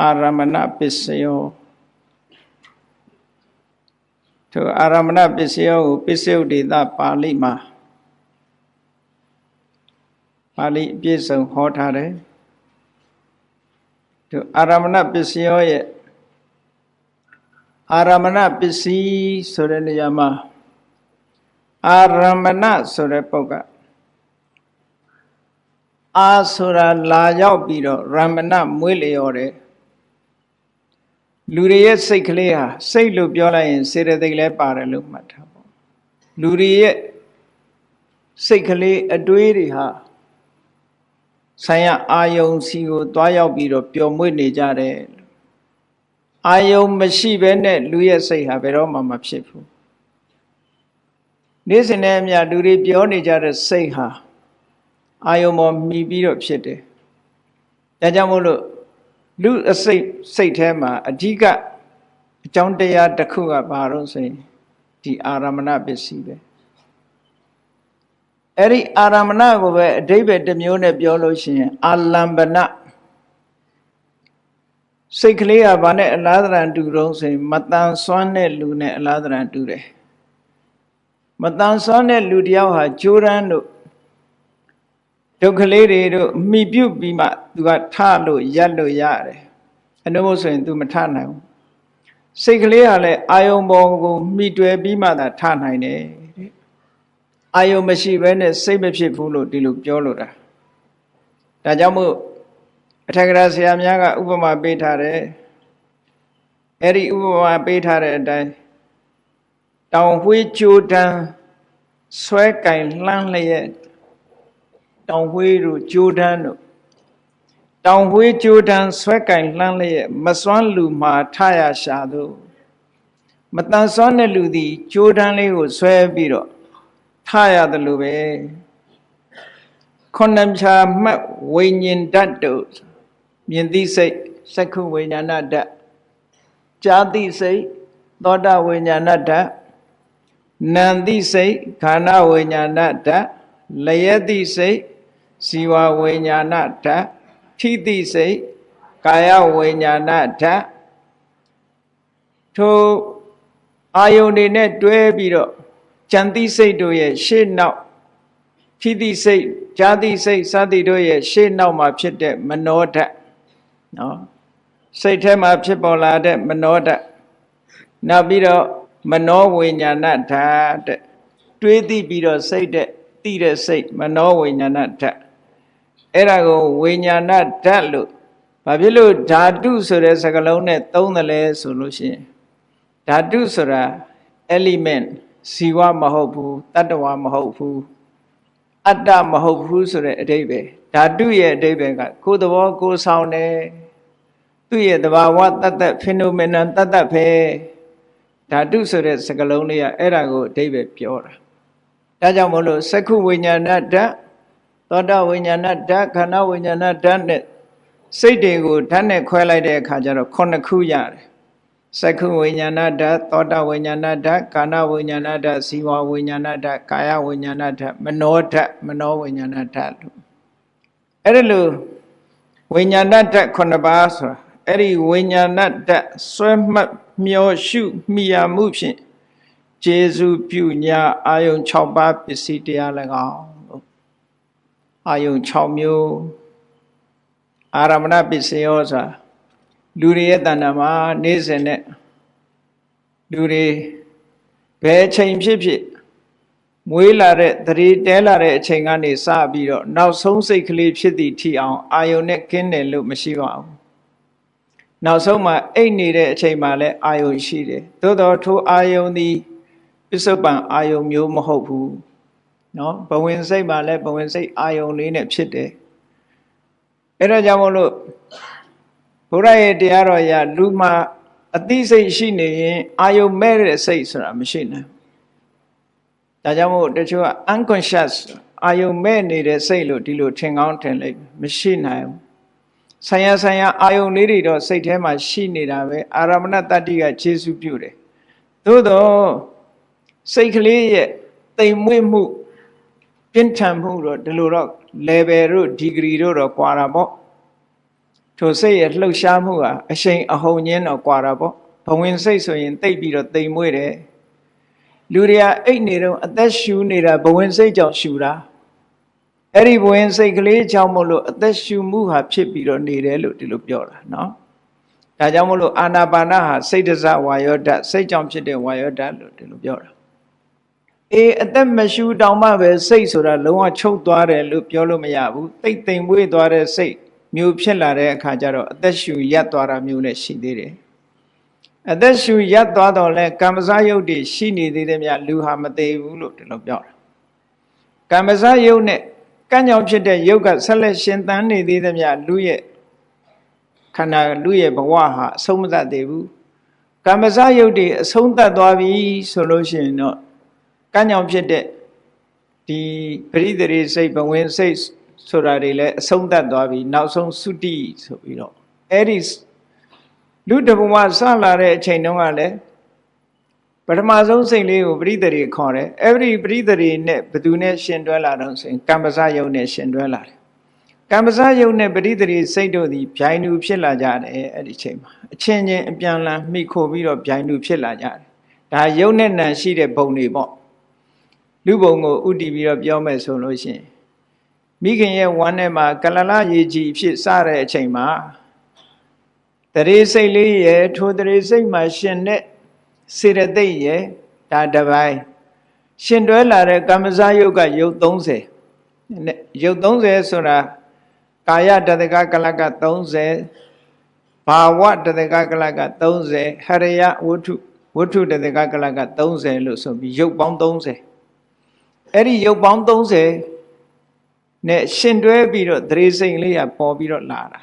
အာရမဏပစ္စယောသူအာရမဏပစ္စယောကိုပစ္စယုတ်ဒေသပါဠိမှာပါဠိအပြည့်စုံဟောထားတယ်သူအာရမဏပစ္စယောရဲ့အာရမဏပစ္စည်းဆိုတဲ့နေရာမှာအာရမဏဆိုတဲ့ပုဂ္ဂိုလ်အာဆိုတာလာရောက်ပြီးတော့ရမဏမွေးလျော်တယ် လူတွေရဲ့စိတ်ကလေးဟာစိတ်လို့ပြောလိုက်ရင်စေတသိက်လည်းပါတယ်လို့မှတ်ထားပေါ့လူတွေရဲ့စိတ်ကလေးအတွေးတွေဟာဆိုင်ရအာယုံစီကိုတွားရောက်ပြီးတော့ပျော်မွေ့နေကြတယ်အာယုံမရှိဘဲနဲ့လူရဲ့စိတ်ဟာဘယ်တော့မှမဖြစ်ဘူးနေ့စဉ်နဲ့အမျှလူတွေပြောနေကြတဲ့စိတ်ဟာအာယုံပေါ်မှီပြီးတော့ဖြစ်တယ်ဒါကြောင့်မို့လို့ လူအစိတ်စိတ်ထဲမှာအဓိကအကြောင်းတရားတစ်ခုကဘာလို့ဆိုရင်ဒီအာရမဏပစ္စည်းပဲအဲ့ဒီအာရမဏကိုပဲအဓိပ္ပာယ်တစ်မျိုးနဲ့ပြောလို့ရှိရင်အာလံပနစိတ်ကလေးကဘာနဲ့အလားတရံတူတော့ဆိုရင်မတန်ဆွမ်းတဲ့လူနဲ့အလားတရံတူတယ်မတန်ဆွမ်းတဲ့လူတယောက်ဟာဂျိုးရန်တို့ ဒုက္ခလေးတွေတို့မိပြုတ်ပြီးမှသူကထလို့ရက်လို့ရတယ်အနုမို့ဆိုရင် तू မထနိုင်ဘူးစိတ်ကလေးကလည်းအာယုံပေါ်ကိုမိတွယ်ပြီးမှသာထနိုင်တယ်တဲ့အာယုံမရှိဘဲနဲ့စိတ်မဖြစ်ဘူးလို့ဒီလိုပြောလို့တာဒါကြောင့်မို့အထက်ကရာဆရာများကဥပမာပေးထားတယ်အဲ့ဒီဥပမာပေးထားတဲ့အတိုင်းတောင်ဝှေးကြိုးတန်းဆွဲကင်လှမ်းလျက် တောင်ဝှေးတို့ကြိုးတန်းတို့တောင်ဝှေးကြိုးတန်းဆွဲကင်လှမ်းလျက်မစွမ်းလူမှာထရရှာတို့မတန်စွမ်းတဲ့လူသည်ကြိုးတန်းလေးကိုဆွဲပြီးတော့ထရတယ်လို့ပဲခုနှစ်ဖြာမှတ်ဝိညာဉ်ဓာတ်တို့မြင်သိစိတ်စက္ခုဝိညာဏဓာတ်ကြာသိစိတ်သောတာဝိညာဏဓာတ်နံသိစိတ်ခန္ဓာဝိညာဏဓာတ်လယသိစိတ် ဇီဝဝိညာဏဓာတ်ထိတိစိတ်ကာယဝိညာဏဓာတ်ထိုအာယုန်တွေနဲ့တွဲပြီးတော့ကြံတိစိတ်တို့ရဲ့ရှေ့နောက်ထိတိစိတ်ဇာတိစိတ်စသည်တို့ရဲ့ရှေ့နောက်မှာဖြစ်တဲ့မနောဓာတ်နော်စိတ်ထဲမှာဖြစ်ပေါ်လာတဲ့မနောဓာတ်နောက်ပြီးတော့မနောဝိညာဏဓာတ်တဲ့တွေးသိပြီးတော့စိတ်တဲ့သိတဲ့စိတ်မနောဝိညာဏဓာတ် အဲ့ဒါကိုဝိညာဏဓာတ်လို့ဘာဖြစ်လို့ဓာတုဆိုတဲ့စကားလုံးနဲ့သုံးတယ်လဲဆိုလို့ရှိရင်ဓာတုဆိုတာ element ဇီဝမဟုတ်ဘူးတတ္တဝါမဟုတ်ဘူးအတ္တမဟုတ်ဘူးဆိုတဲ့အဓိပ္ပာယ်ဓာတုရဲ့အဓိပ္ပာယ်ကကိုယ်သဘောကိုယ်ဆောင်တယ်သူ့ရဲ့တဘာဝတတ္တ phenomenon တတ္တပဲဓာတုဆိုတဲ့စကားလုံးလေးကအဲ့ဒါကိုအဓိပ္ပာယ်ပြောတာဒါကြောင့်မို့လို့စက္ခုဝိညာဏဓာတ် သောတာဝိညာဏဓာတ်ခန္ဓာဝိညာဏဓာတ်နဲ့စိတ်တွေကိုဓာတ်နဲ့ခွဲလိုက်တဲ့အခါကျတော့ခုနှစ်ခုရတယ်စက္ခုဝိညာဏဓာတ်သောတာဝိညာဏဓာတ်ကာဏဝိညာဏဓာတ်ဇီဝဝိညာဏဓာတ်ကာယဝိညာဏဓာတ်မနောဓာတ်မနောဝိညာဏဓာတ်လို့အဲ့ဒါလို့ဝိညာဏဓာတ်9ပါးဆိုတာအဲ့ဒီဝိညာဏဓာတ်ဆွဲမှတ်မျောရှုမိရမှုဖြင့်ကျေစုပြုညာအာယုံ6ပါးပစ္စည်းတရား၎င်းလို့ အာယုံ6မျိုးအာရမဏပစ္စယောဆိုတာလူတွေရဲ့တဏ္ဍာမှာနေ့စဉ်နဲ့လူတွေဘယ်ချိန်ဖြစ်ဖြစ်မွေးလာတဲ့သတိတဲလာတဲ့အချိန်ကနေစပြီးတော့နောက်ဆုံးစိတ်ကလေးဖြစ်သည့်ထိအောင်အာယုံနဲ့ကင်းတယ်လို့မရှိပါဘူးနောက်ဆုံးမှအိတ်နေတဲ့အချိန်မှလည်းအာယုံရှိတယ်သို့တော်ထိုအာယုံသည်ပစ္စုပန်အာယုံမျိုးမဟုတ်ဘူး နော်ဘဝင်စိတ်မှာလည်းဘဝင်စိတ်အာယုံလေးနဲ့ဖြစ်တယ်အဲ့ဒါကြောင့်မို့လို့ဘုရားရဲ့တရားတော်ရလူမှာအသိစိတ်ရှိနေရင်အာယုံမဲ့တဲ့စိတ်ဆိုတာမရှိနိုင်ဒါကြောင့်မို့တချို့က unconscious အာယုံမဲ့နေတဲ့စိတ်လို့ဒီလိုထင်ကောင်းထင်လိုက်မရှိနိုင်ဘူးဆံရဆံရအာယုံလေးတွေတော့စိတ်ထဲမှာရှိနေတာပဲအာရမဏတတ္တိကခြေဆုပြုတယ်သို့တော့စိတ်ကလေးရဲ့တိမ်မွေ့မှု ပြင်းထန်မှုတော့ဒီလိုတော့ level တို့ degree တို့တော့ကွာတာပေါ့ထိုစိတ်ရဲ့လှုပ်ရှားမှုဟာအရှိန်အဟုန်ချင်းတော့ကွာတာပေါ့ဘဝင်စိတ်ဆိုရင်တိတ်ပြီးတော့တိမ်မွေ့တယ်လူတွေကအိတ်နေတော့အသက်ရှူနေတာဘဝင်စိတ်ကြောင့်ရှူတာအဲ့ဒီဘဝင်စိတ်ကလေးကြောင့်မို့လို့အသက်ရှူမှုဟာဖြစ်ပြီးတော့နေတယ်လို့ဒီလိုပြောတာနော်ဒါကြောင့်မို့လို့အာနာပါနဟာစိတ်တစဝါယောဓာတ်စိတ်ကြောင့်ဖြစ်တဲ့ဝါယောဓာတ်လို့ဒီလိုပြောတာ အေးအသက်မရှူတောင်မှပဲစိတ်ဆိုတာလုံးဝချုပ်သွားတယ်လို့ပြောလို့မရဘူးတိတ်တိမ်မွေ့သွားတဲ့စိတ်မျိုးဖြစ်လာတဲ့အခါကျတော့အသက်ရှူရပ်သွားတာမျိုးလည်းရှိသေးတယ်အသက်ရှူရပ်သွားတော့လဲကမ္မဇယုတ်တွေရှိနေသေးတယ်မြလူဟာမသေးဘူးလို့ဒီလိုပြောတာကမ္မဇယုတ်နဲ့ကံ့ကြောင့်ဖြစ်တဲ့ယုတ်ကဆက်လက်ရှင်သန်နေသေးတယ်မြလူရဲ့ခန္ဓာလူရဲ့ဘဝဟာအဆုံးမသတ်သေးဘူးကမ္မဇယုတ်တွေအဆုံးသတ်သွားပြီဆိုလို့ရှိရင်တော့ ကံ့ကြောင့်ဖြစ်တဲ့ဒီပရိသေရိစိတ်ဘဝင်စိတ်ဆိုတာတွေလည်းအဆုံးသတ်သွားပြီနောက်ဆုံးသုတိဆိုပြီးတော့အဲ့ဒီလူတဘဝစလာတဲ့အချိန်တုန်းကလည်းပထမဆုံးစိတ်လေးကိုပရိသေရိခေါ်တယ်အဲ့ဒီပရိသေရိနဲ့ဘသူနဲ့ရှင်တွဲလာတော့ဆိုရင်ကမ္မဇယုတ်နဲ့ရှင်တွဲလာတယ်ကမ္မဇယုတ်နဲ့ပရိသေရိစိတ်တို့သည်ဗျိုင်းတူဖြစ်လာကြတယ်အဲ့ဒီချိန်မှာအချင်းချင်းအပြန်လန်မိခိုပြီးတော့ဗျိုင်းတူဖြစ်လာကြတယ်ဒါယုတ်နဲ့နံရှိတဲ့ဘုံတွေပေါ့ လူဘုံကိုဥတည်ပြီးတော့ပြောမယ်ဆိုလို့ရှိရင်မိခင်ရဲ့ဝမ်းထဲမှာကလလရေကြီးဖြစ်စတဲ့အချိန်မှာတရေစိတ်လေးရဲ့ထိုတရေစိတ်မှာရှင်တဲ့စေရသိက်ရဲ့ဒါတပိုင်းရှင်တွဲလာတဲ့ကမ္မဇယုတ်ကယုတ်30ယုတ်30ဆိုတာကာယတတကကလက30ဘာဝတတကကလက30ဟရယဝတ္ထုဝတ္ထုတတကကလက30လို့ဆိုပြီးယုတ်ပေါင်း30 အဲ့ဒီယုတ်ပေါင်း30နဲ့ရှင်တွဲပြီးတော့သရေစိန်လေးကပေါ်ပြီးတော့လာတာ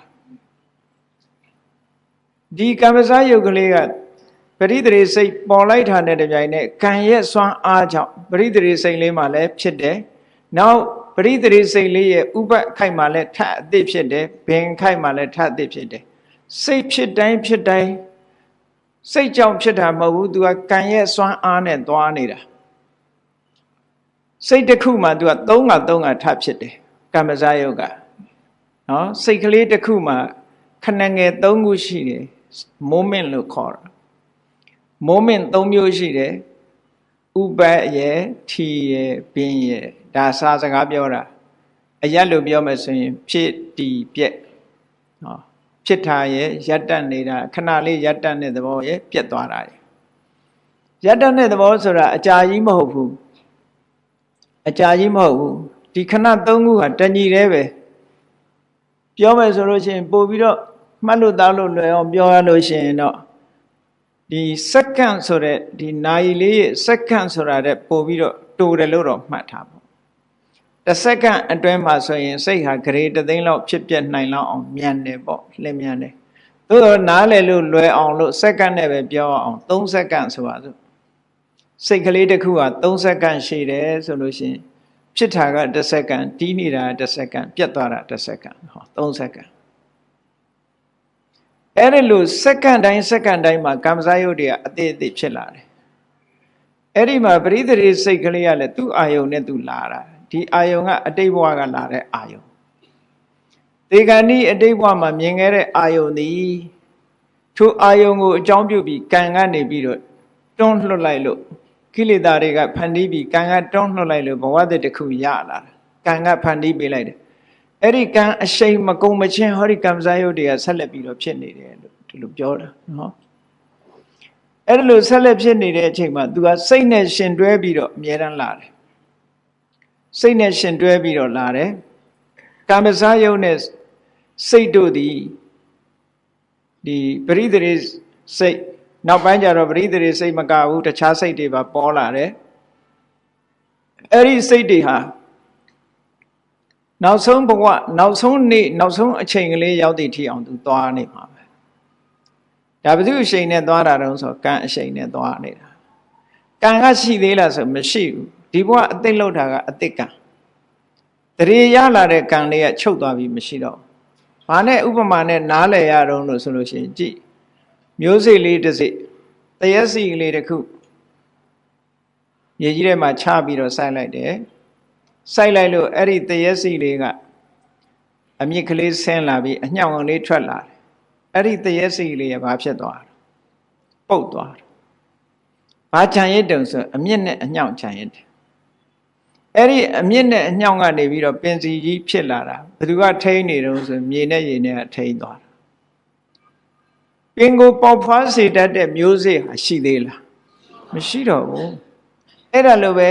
ဒီကမ္မဇယုတ်ကလေးကပရိသေရိစိတ်ပေါ်လိုက်တာနဲ့တပြိုင်နက်ကံရဲ့စွမ်းအားကြောင့်ပရိသေရိစိတ်လေးမှလည်းဖြစ်တယ်နောက်ပရိသေရိစိတ်လေးရဲ့ဥပခိုက်မှလည်းထအသစ်ဖြစ်တယ်ဘင်ခိုက်မှလည်းထအသစ်ဖြစ်တယ်စိတ်ဖြစ်တိုင်းဖြစ်တိုင်းစိတ်ကြောင့်ဖြစ်တာမဟုတ်ဘူး तू ကကံရဲ့စွမ်းအားနဲ့သွားနေတာ စိတ်တစ်ခုမှ तू က၃က၃ကထဖြစ်တယ်ကမ္မဇယုတ်ကနော်စိတ်ကလေးတစ်ခုမှာခဏငယ်၃ခုရှိတယ် moment လို့ခေါ်တာ moment ၃မျိုးရှိတယ်ဥပတ်ရဲ့ထီရဲ့ပင်ရဲ့ဒါစာစကားပြောတာအရက်လို့ပြောမယ်ဆိုရင် ဖြစ်တီပြက်ဟောဖြစ်တာရဲ့ရက်တက်နေတာခဏလေးရက်တက်တဲ့သဘောရဲ့ပြက်သွားတာရဲ့ရက်တက်တဲ့သဘောဆိုတာအကြာကြီးမဟုတ်ဘူး အကြာကြီးမဟုတ်ဘူးဒီခဏသုံးခုဟာတညီတည်းပဲပြောမယ်ဆိုလို့ရှိရင်ပို့ပြီးတော့မှတ်လို့သားလို့လွယ်အောင်ပြောရလို့ရှိရင်တော့ဒီစက္ကန့်ဆိုတဲ့ဒီနာရီလေးရဲ့စက္ကန့်ဆိုတာတဲ့ပို့ပြီးတော့တူတယ်လို့တော့မှတ်ထားပါတစ်စက္ကန့်အတွင်းမှာဆိုရင်စိတ်ဟာဂရေတသိန်းလောက်ဖြစ်ပြနိုင်လောက်အောင်မြန်တယ်ပေါ့လင်းမြန်တယ်သို့တော့နားလည်လို့လွယ်အောင်လို့စက္ကန့်နဲ့ပဲပြောအောင်3စက္ကန့်ဆိုပါစို့ စိတ်ကလေးတစ်ခုဟာ3စက္ကန့်ရှိတယ်ဆိုလို့ရှိရင်ဖြစ်တာကတစ်စက္ကန့်တီးနေတာတစ်စက္ကန့်ပြတ်သွားတာတစ်စက္ကန့်ဟော3စက္ကန့်အဲ့ဒီလိုစက္ကန့်တိုင်းစက္ကန့်တိုင်းမှာကမ္မဇယုတ်တွေကအသေးအသေးဖြစ်လာတယ်အဲ့ဒီမှာပရိသေရိစိတ်ကလေးကလည်းသူ့အာယုံနဲ့သူလာတာဒီအာယုံကအတိတ်ဘဝကလာတဲ့အာယုံဒေဂဏီအတိတ်ဘဝမှာမြင်ခဲ့တဲ့အာယုံသည်ထိုအာယုံကိုအကြောင်းပြုပြီးကံကနေပြီးတော့တွန်းလှုပ်လိုက်လို့ ကိလေသာတွေကဖန်တီးပြီးကံကတွန်းလှုပ်လိုက်လို့ဘဝတည်းတစ်ခုရလာတာကံကဖန်တီးပေးလိုက်တယ်အဲ့ဒီကံအရှိန်မကုံမချင်းဟောဒီကံစားယုတ်တွေကဆက်လက်ပြီးတော့ဖြစ်နေတယ်လို့ဒီလိုပြောတာနော်အဲ့ဒီလိုဆက်လက်ဖြစ်နေတဲ့အချိန်မှာ तू ကစိတ်နဲ့ရှင်တွဲပြီးတော့အမြဲတမ်းလာတယ်စိတ်နဲ့ရှင်တွဲပြီးတော့လာတယ်ကာမစားယုတ်နဲ့စိတ်တို့သည်ဒီပရိသေရိစိတ် နောက်ပိုင်းကျတော့ပရိသေရိစိတ်မကဘူးတခြားစိတ်တွေပါပေါ်လာတယ်အဲ့ဒီစိတ်တွေဟာနောက်ဆုံးဘဝနောက်ဆုံးနေ့နောက်ဆုံးအချိန်ကလေးရောက်သည့်ထိအောင်သူသွားနေမှာပဲဒါဘယ်သူအချိန်နဲ့သွားတာတုံးဆိုကံအချိန်နဲ့သွားနေတာကံကရှိသေးလားဆိုမရှိဘူးဒီဘဝအသိလောက်တာကအသိကံတရေရလာတဲ့ကံလေးကချုပ်သွားပြီးမရှိတော့ဘာနဲ့ဥပမာနဲ့နားလည်ရတော့လို့ဆိုလို့ရှိရင်ကြည့် မျိုးစိလေးတစ်စိတရက်စီလေးတစ်ခုမြေကြီးထဲမှာချပြီးတော့စိုက်လိုက်တယ်စိုက်လိုက်လို့အဲ့ဒီတရက်စီလေးကအအမြင့်ကလေးဆင်းလာပြီးအညောင်လေးထွက်လာတယ်အဲ့ဒီတရက်စီလေးကဘာဖြစ်သွားလဲပုတ်သွားတယ်ဘာခြံရစ်တုံဆိုအမြင့်နဲ့အညောင်ခြံရစ်တယ်အဲ့ဒီအမြင့်နဲ့အညောင်ကနေပြီးတော့ပင်စီကြီးဖြစ်လာတာဘယ်သူကထိန်းနေတုံးဆိုမြေနဲ့ရေနဲ့ထိန်းသွားတာ ပင်ကိုပေါဖွားစေတတ်တဲ့မျိုးစေ့ဟာရှိသေးလားမရှိတော့ဘူးအဲ့ဒါလိုပဲ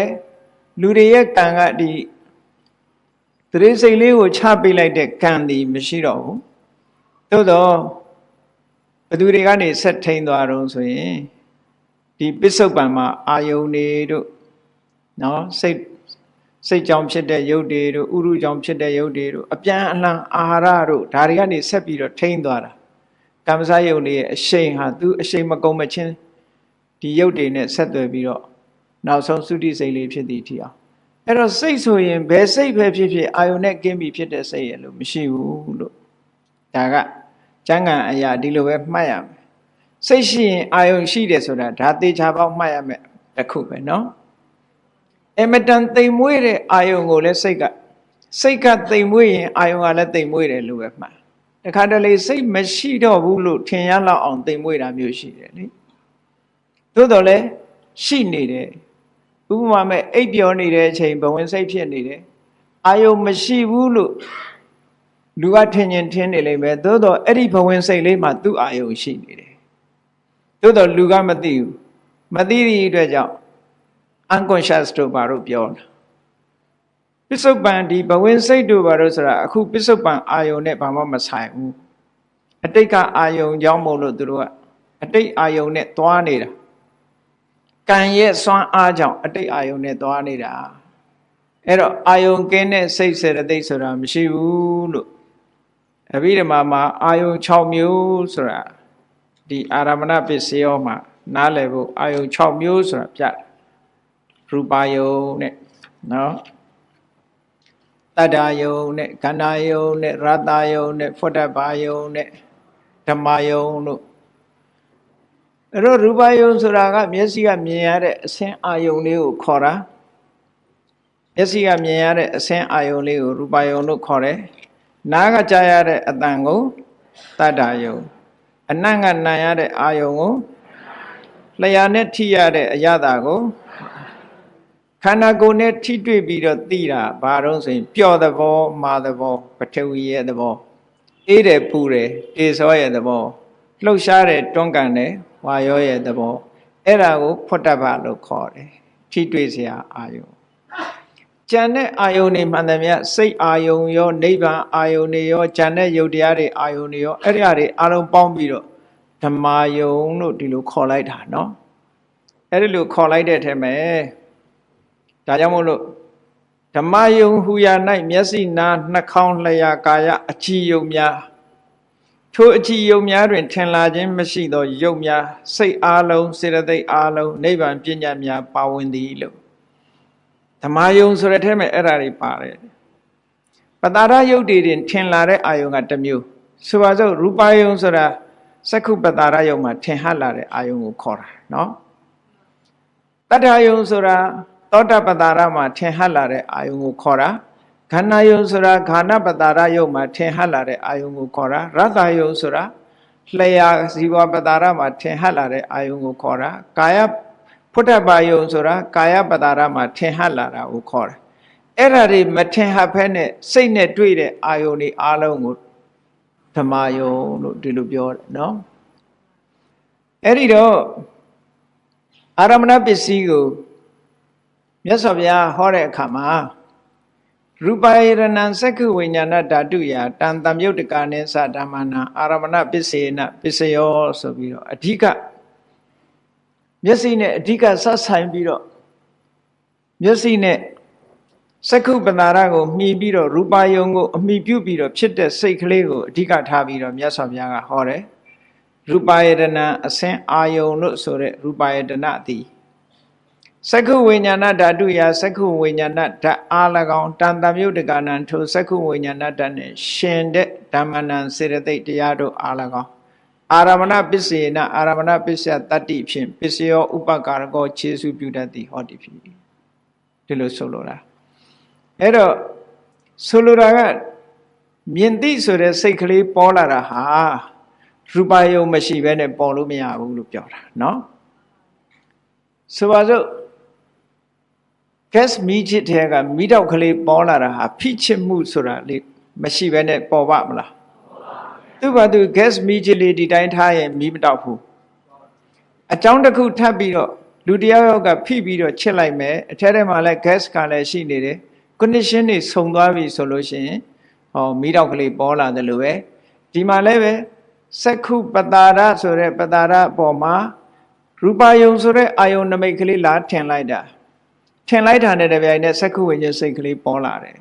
လူတွေရဲ့ကံကဒီတရေစိတ်လေးကိုချပေးလိုက်တဲ့ကံဒီမရှိတော့ဘူးသို့တော့ဘသူတွေကနေဆက်ထိန်သွားတော့ဆိုရင်ဒီပစ္စုပန်မှာအာယုန်တွေတို့နော်စိတ်စိတ်ကြောင့်ဖြစ်တဲ့ယုတ်တွေတို့ဥရုကြောင့်ဖြစ်တဲ့ယုတ်တွေတို့အပြန်အလှန်အာဟာရတို့ဒါတွေကနေဆက်ပြီးတော့ထိန်သွားတာ ကမ္မစယုတ်တွေရဲ့အရှိန်ဟာသူအရှိန်မကုန်မချင်းဒီယုတ်တွေနဲ့ဆက်သွယ်ပြီးတော့နောက်ဆုံးသုတိစိတ်လေးဖြစ်သည့်အထိအောင်အဲ့တော့စိတ်ဆိုရင်ဘယ်စိတ်ပဲဖြစ်ဖြစ်အာယုန်နဲ့ကင်းပြီးဖြစ်တဲ့စိတ်ရလို့မရှိဘူးလို့ဒါကကျမ်းဂန်အရာဒီလိုပဲမှတ်ရမယ်စိတ်ရှိရင်အာယုန်ရှိတယ်ဆိုတာဒါသေချာပေါက်မှတ်ရမယ်တစ်ခုပဲเนาะအမတန်သိမ်မွေးတဲ့အာယုန်ကိုလည်းစိတ်ကစိတ်ကသိမ်မွေးရင်အာယုန်ကလည်းသိမ်မွေးတယ်လို့ပဲမှတ် တခါတလေစိတ်မရှိတော့ဘူးလို့ထင်ရလောက်အောင်သိမ်မွေးတာမျိုးရှိတယ်လေသို့တော်လည်းရှိနေတယ်ဥပမာမဲ့အိပ်ပျော်နေတဲ့အချိန်ဘဝင်စိတ်ဖြစ်နေတယ်အာယုံမရှိဘူးလို့လူကထင်ရင်ထင်နေလိမ့်မယ်သို့တော့အဲ့ဒီဘဝင်စိတ်လေးမှာသူ့အာယုံရှိနေတယ်သို့တော့လူကမသိဘူးမသိသည့်အတွက်ကြောင့် unconscious တို့ဘာလို့ပြောတာ ပစ္စုပန်ဒီဘဝင်စိတ်တို့ဘာလို့ဆိုတာအခုပစ္စုပန်အာယုံနဲ့ဘာမှမဆိုင်ဘူးအတိတ်ကအာယုံကြောင့်မို့လို့သူတို့ကအတိတ်အာယုံနဲ့သွားနေတာကံရဲ့စွမ်းအားကြောင့်အတိတ်အာယုံနဲ့သွားနေတာအဲ့တော့အာယုံကင်းတဲ့စိတ်စေတသိက်ဆိုတာမရှိဘူးလို့အဘိဓမ္မာမှာအာယုံ6မျိုးဆိုတာဒီအာရမဏပစ္စယောမှာနားလည်ဖို့အာယုံ6မျိုးဆိုတာပြတယ်ရူပါယုံနဲ့နော် တတ္တာယုံနဲ့ခန္ဓာယုံနဲ့ရတ္တယုံနဲ့ဖွတ်တဘာယုံနဲ့ဓမ္မယုံလို့အဲ့တော့ရူပယုံဆိုတာကမျက်စိကမြင်ရတဲ့အဆင်းအာယုံလေးကိုခေါ်တာမျက်စိကမြင်ရတဲ့အဆင်းအာယုံလေးကိုရူပယုံလို့ခေါ်တယ်နားကကြားရတဲ့အတန်ကိုတတ္တာယုံအနံ့ကနာရတဲ့အာယုံကိုလျာနဲ့ထိရတဲ့အရသာကို ခန္ဓာကိုယ်နဲ့ထိတွေ့ပြီးတော့သိတာဘာတော့ဆိုရင်ပျော့သဘောမာသဘောပထဝီရဲ့သဘောအေးတယ်ပူတယ်တေစောရဲ့သဘောလှုပ်ရှားတယ်တွန်းကန်တယ်ဝါရောရဲ့သဘောအဲ့ဒါကိုဖွတ်တပလို့ခေါ်တယ်ထိတွေ့စရာအာယုံကြံတဲ့အာယုန်တွေမှန်တယ်မြတ်စိတ်အာယုန်ရောနိဗ္ဗာန်အာယုန်တွေရောကြံတဲ့ယုတ်တရားတွေအာယုန်တွေရောအဲ့ဒီအရာတွေအလုံးပေါင်းပြီးတော့ဓမ္မာယုံလို့ဒီလိုခေါ်လိုက်တာเนาะအဲ့ဒီလိုခေါ်လိုက်တဲ့အထက်မှာ ဒါကြောင့်မို့လို့ဓမ္မယုံဟူရာ၌မျက်စိနာနှာခေါင်းလျှာကာယအကြည်ယုံများထိုအကြည်ယုံများတွင် ထင်လာခြင်းမရှိသောယုံများစိတ်အားလုံးစေတသိက်အားလုံးနိဗ္ဗာန်ပညာများပါဝင်သည်လို့ဓမ္မယုံဆိုတဲ့အထက်မှာအဲ့ဒါတွေပါတယ်ပတာရယုတ်တွေတွင်ထင်လာတဲ့အာယုံကတစ်မျိုးဆိုပါစို့ရူပယုံဆိုတာစက္ခုပတာရယုံမှာထင်ဟလာတဲ့အာယုံကိုခေါ်တာနော်တတ္ထာယုံဆိုတာ သောတပတာရမှာထင်ဟလာတဲ့အာယုံကိုခေါ်တာခန္ဓာယုံဆိုတာခန္ဓာပတာရယုံမှာထင်ဟလာတဲ့အာယုံကိုခေါ်တာရတ္တယုံဆိုတာလျှာဇီဝပတာရမှာထင်ဟလာတဲ့အာယုံကိုခေါ်တာကာယဖုဒ္ဓဘာယုံဆိုတာကာယပတာရမှာထင်ဟလာတာကိုခေါ်တာအဲ့ဒါတွေမထင်ဟဖဲနဲ့စိတ်နဲ့တွေ့တဲ့အာယုံတွေအားလုံးကိုဓမ္မယုံလို့ဒီလိုပြောတယ်နော်အဲ့ဒီတော့အာရမဏပစ္စည်းကို မြတ်စွာဘုရားဟောတဲ့အခါမှာရူပယရဏံစက္ခဝိညာဏဓာတုယာတန်တမြုတ်တကာနိသဓမ္မနာအာရမဏပစ္စေနပစ္စယောဆိုပြီးတော့အဓိကမျက်စိနဲ့အဓိကဆက်ဆိုင်ပြီးတော့မျက်စိနဲ့စက္ခုပနာရကိုမှီပြီးတော့ရူပယုံကိုအမိပြုပြီးတော့ဖြစ်တဲ့စိတ်ကလေးကိုအဓိကထားပြီးတော့မြတ်စွာဘုရားကဟောတယ်ရူပယတနာအစင်အာယုံလို့ဆိုတဲ့ရူပယတနာသည် စက္ခုဝိညာဏဓာတုယာစက္ခုဝိညာဏဓာတ်အား၎င်းတန်တမြုတ်တကနံထိုစက္ခုဝိညာဏဓာတ်နဲ့ရှင်တဲ့ဓမ္မနံစေတသိက်တရားတို့အား၎င်းအာရမဏပစ္စေနအာရမဏပစ္စယတတ္တိဖြင့်ပစ္စယောဥပကာရကောခြေစုပြုတတ်သည်ဟောတိဖြစ်ဒီလိုဆိုလိုတာအဲ့တော့ဆိုလိုတာက မြင်သိဆိုတဲ့စိတ်ကလေးပေါ်လာတာဟာရူပယုံမရှိဘဲနဲ့ပေါ်လို့မရဘူးလို့ပြောတာเนาะဆိုပါစို့ gas မီးချစ်တဲ့ကမီးတောက်ကလေးပေါ်လာတာဟာဖိချစ်မှုဆိုတာလေးမရှိဘဲနဲ့ပေါ်ပါမလားသူ့ဘာသူ gas မီးချစ်လေးဒီတိုင်းထားရင်မီးမတောက်ဘူးအကြောင်းတစ်ခုထပ်ပြီးတော့လူတယောက်ယောက်ကဖိပြီးတော့ချစ်လိုက်မယ်အထက်ထဲမှာလည်း gas ကလည်းရှိနေတယ် condition တွေဆုံသွားပြီဆိုလို့ရှိရင်ဟောမီးတောက်ကလေးပေါ်လာတယ်လို့ပဲဒီမှာလည်းပဲစက္ခုပတာရဆိုတဲ့ပတာရအပေါ်မှာရူပယုံဆိုတဲ့အာယုံနမိတ်ကလေးလာထင်လိုက်တာ ထင်လိုက်တာနဲ့တပြိုင်နက်စက္ခုဝိညာဉ်စိတ်ကလေးပေါ်လာတယ်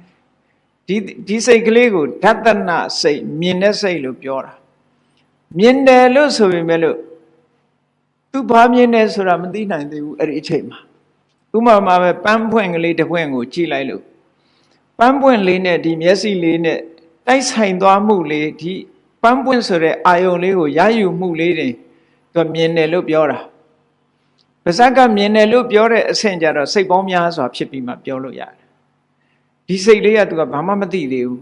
ဒီဒီစိတ်ကလေးကိုဓတနာစိတ်မြင်တဲ့စိတ်လို့ပြောတာမြင်တယ်လို့ဆိုပေမဲ့လို့သူဘာမြင်တယ်ဆိုတာမသိနိုင်သေးဘူးအဲ့ဒီအချိန်မှာဥမာမှာပဲပန်းပွင့်ကလေးတစ်ပွင့်ကိုကြည့်လိုက်လို့ပန်းပွင့်လေးနဲ့ဒီမျက်စိလေးနဲ့တိုက်ဆိုင်သွားမှုလေးဒီပန်းပွင့်ဆိုတဲ့အာယုံလေးကိုရယူမှုလေးတွေသူမြင်တယ်လို့ပြောတာ ပါဇက်ကမြင်တယ်လို့ပြောတဲ့အဆင့်ကြတော့စိတ်ပေါင်းများစွာဖြစ်ပြီးမှပြောလို့ရတယ်ဒီစိတ်လေးကသူကဘာမှမသိသေးဘူး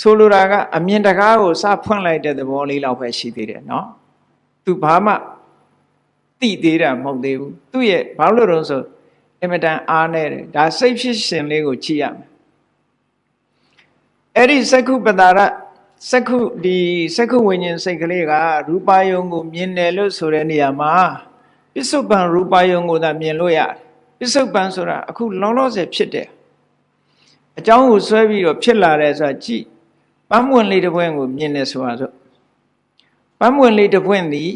ဆိုလိုတာကအမြင်တကားကိုစဖွင့်လိုက်တဲ့သဘောလေးလောက်ပဲရှိသေးတယ်နော်သူဘာမှသိသေးတာမဟုတ်သေးဘူးသူ့ရဲ့ဘာလို့လို့ဆိုအင်မတန်အားနေတယ်ဒါစိတ်ဖြစ်ရှင်လေးကိုကြည့်ရမယ်အဲ့ဒီစက္ခုပတာရစက္ခုဒီစက္ခုဝိညာဉ်စိတ်ကလေးကရူပယုံကိုမြင်တယ်လို့ဆိုတဲ့နေရာမှာပ စ္စုပန်ရူပယုံကိုသာမြင်လို့ရတယ်ပစ္စုပန်ဆိုတာအခုလောလောဆယ်ဖြစ်တယ်အကြောင်းကိုဆွဲပြီးတော့ဖြစ်လာတယ်ဆိုတာကြည့်ပန်းမွင့်လေးတစ်ပွင့်ကိုမြင်တယ်ဆိုတာဆိုပန်းမွင့်လေးတစ်ပွင့်သည်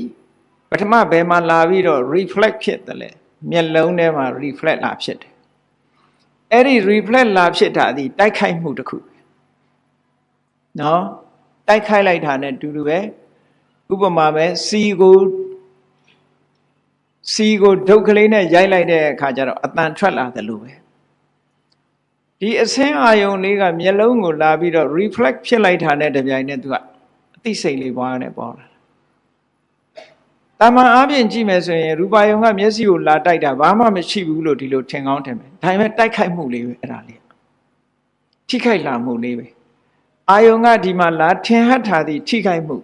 ပထမဘယ်မှာလာပြီးတော့ reflect ဖြစ်တယ်လေမျက်လုံးထဲမှာ reflect လာဖြစ်တယ်အဲ့ဒီ reflect လာဖြစ်တာဒီတိုက်ခိုက်မှုတစ်ခုနော်တိုက်ခိုက်လိုက်တာနဲ့တူတူပဲဥပမာပဲစီကို စီကိုဒုတ်ကလေးနဲ့ရိုက်လိုက်တဲ့အခါကျတော့အတန်ထွက်လာတယ်လို့ပဲဒီအစင်းအာယုံလေးကမျက်လုံးကိုလာပြီးတော့ reflect ဖြစ်လိုက်တာနဲ့တပြိုင်နက်သူကအသိစိတ်လေးပွားနေပေါ်လာတာမန်အားဖြင့်ကြည့်မယ်ဆိုရင်ရူပါယုံကမျက်စိကိုလာတိုက်တာဘာမှမရှိဘူးလို့ဒီလိုထင်ကောင်းထင်မယ်ဒါပေမဲ့တိုက်ခိုက်မှုလေးပဲအဲ့ဒါလေးထိခိုက်လာမှုလေးပဲအာယုံကဒီမှာလာထင်ဟတ်ထားသည့်ထိခိုက်မှု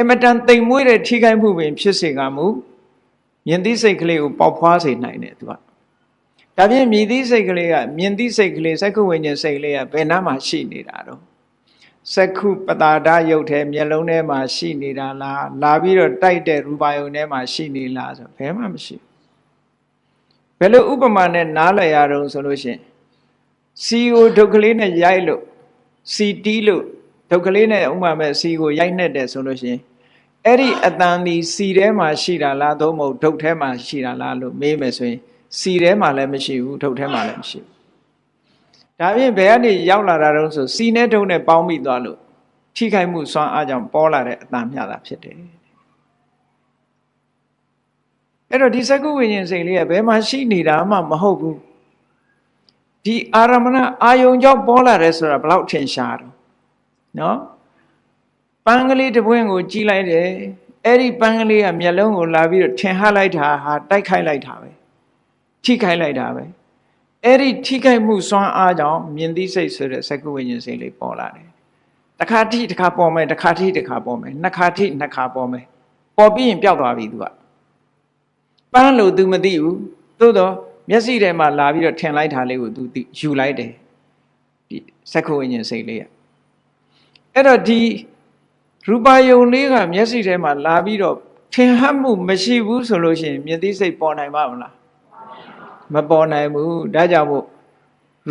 အမတန်တိမ်မွေးတဲ့ထိခိုက်မှုပင်ဖြစ်စေကမူ မြင်သိစိတ်ကလေးကိုပေါက်ဖွားစေနိုင်တယ်သူကဒါဖြင့်မြည်သိစိတ်ကလေးကမြင်သိစိတ်ကလေးစက္ခုဝိညာဉ်စိတ်ကလေးကဘယ်နားမှာရှိနေတာတော့စက္ခုပတာဒရုပ်ထဲမျက်လုံးထဲမှာရှိနေတာလားလာပြီးတော့တိုက်တဲ့ရူပါယုံထဲမှာရှိနေလားဆိုဘယ်မှမရှိဘယ်လိုဥပမာနဲ့နားလည်ရတော့ဆိုလို့ရှိရင်စီကိုဒုက္ခလေးနဲ့ရိုက်လို့စီတီးလို့ဒုက္ခလေးနဲ့ဥမာမဲ့စီကိုရိုက်နှက်တယ်ဆိုလို့ရှိရင် အဲ့ဒီအတန်ဒီစီထဲမှာရှိတာလားသို့မဟုတ်ဒုတ်ထဲမှာရှိတာလားလို့မေးမယ်ဆိုရင်စီထဲမှာလည်းမရှိဘူးဒုတ်ထဲမှာလည်းမရှိဘူးဒါဖြင့်ဘယ်ကနေရောက်လာတာတုံးဆိုစီနဲ့ဒုတ်နဲ့ပေါင်းမိသွားလို့ထိခိုက်မှုစွမ်းအားကြောင့်ပေါ်လာတဲ့အတန်မျှတာဖြစ်တယ်အဲ့တော့ဒီစကုဝိညာဉ်စိတ်လေးကဘယ်မှာရှိနေတာမှမဟုတ်ဘူးဒီအာရမဏအာယုံကြောင့်ပေါ်လာတယ်ဆိုတာဘယ်လောက်ထင်ရှားတော့နော် ပန်းကလေးတစ်ပွင့်ကိုကြည့်လိုက်တယ်အဲ့ဒီပန်းကလေးကမျက်လုံးကိုလာပြီးတော့ထင်ဟလိုက်တာဟာတိုက်ခိုက်လိုက်တာပဲထိခိုက်လိုက်တာပဲအဲ့ဒီထိခိုက်မှုစွမ်းအားကြောင့်မြင်သိစိတ်ဆိုတဲ့စကုဝိညာဉ်စိတ်လေးပေါ်လာတယ်တခါထိတခါပေါ်မယ်တခါထိတခါပေါ်မယ်နှစ်ခါထိနှစ်ခါပေါ်မယ်ပေါ်ပြီးရင်ပျောက်သွားပြီသူကပန်းလို့ तू မသိဘူးသို့တော့မျက်စိထဲမှာလာပြီးတော့ထင်လိုက်တာလေးကို तू ယူလိုက်တယ်ဒီစက္ခဝိညာဉ်စိတ်လေးကအဲ့တော့ဒီ ရူပါယုံလေးကမျက်စိထဲမှာလာပြီးတော့ထင်ဟပ်မှုမရှိဘူးဆိုလို့ရှိရင်မြင်သိစိတ်ပေါ်နိုင်ပါမလားမပေါ်နိုင်ဘူးဒါကြောင့်မို့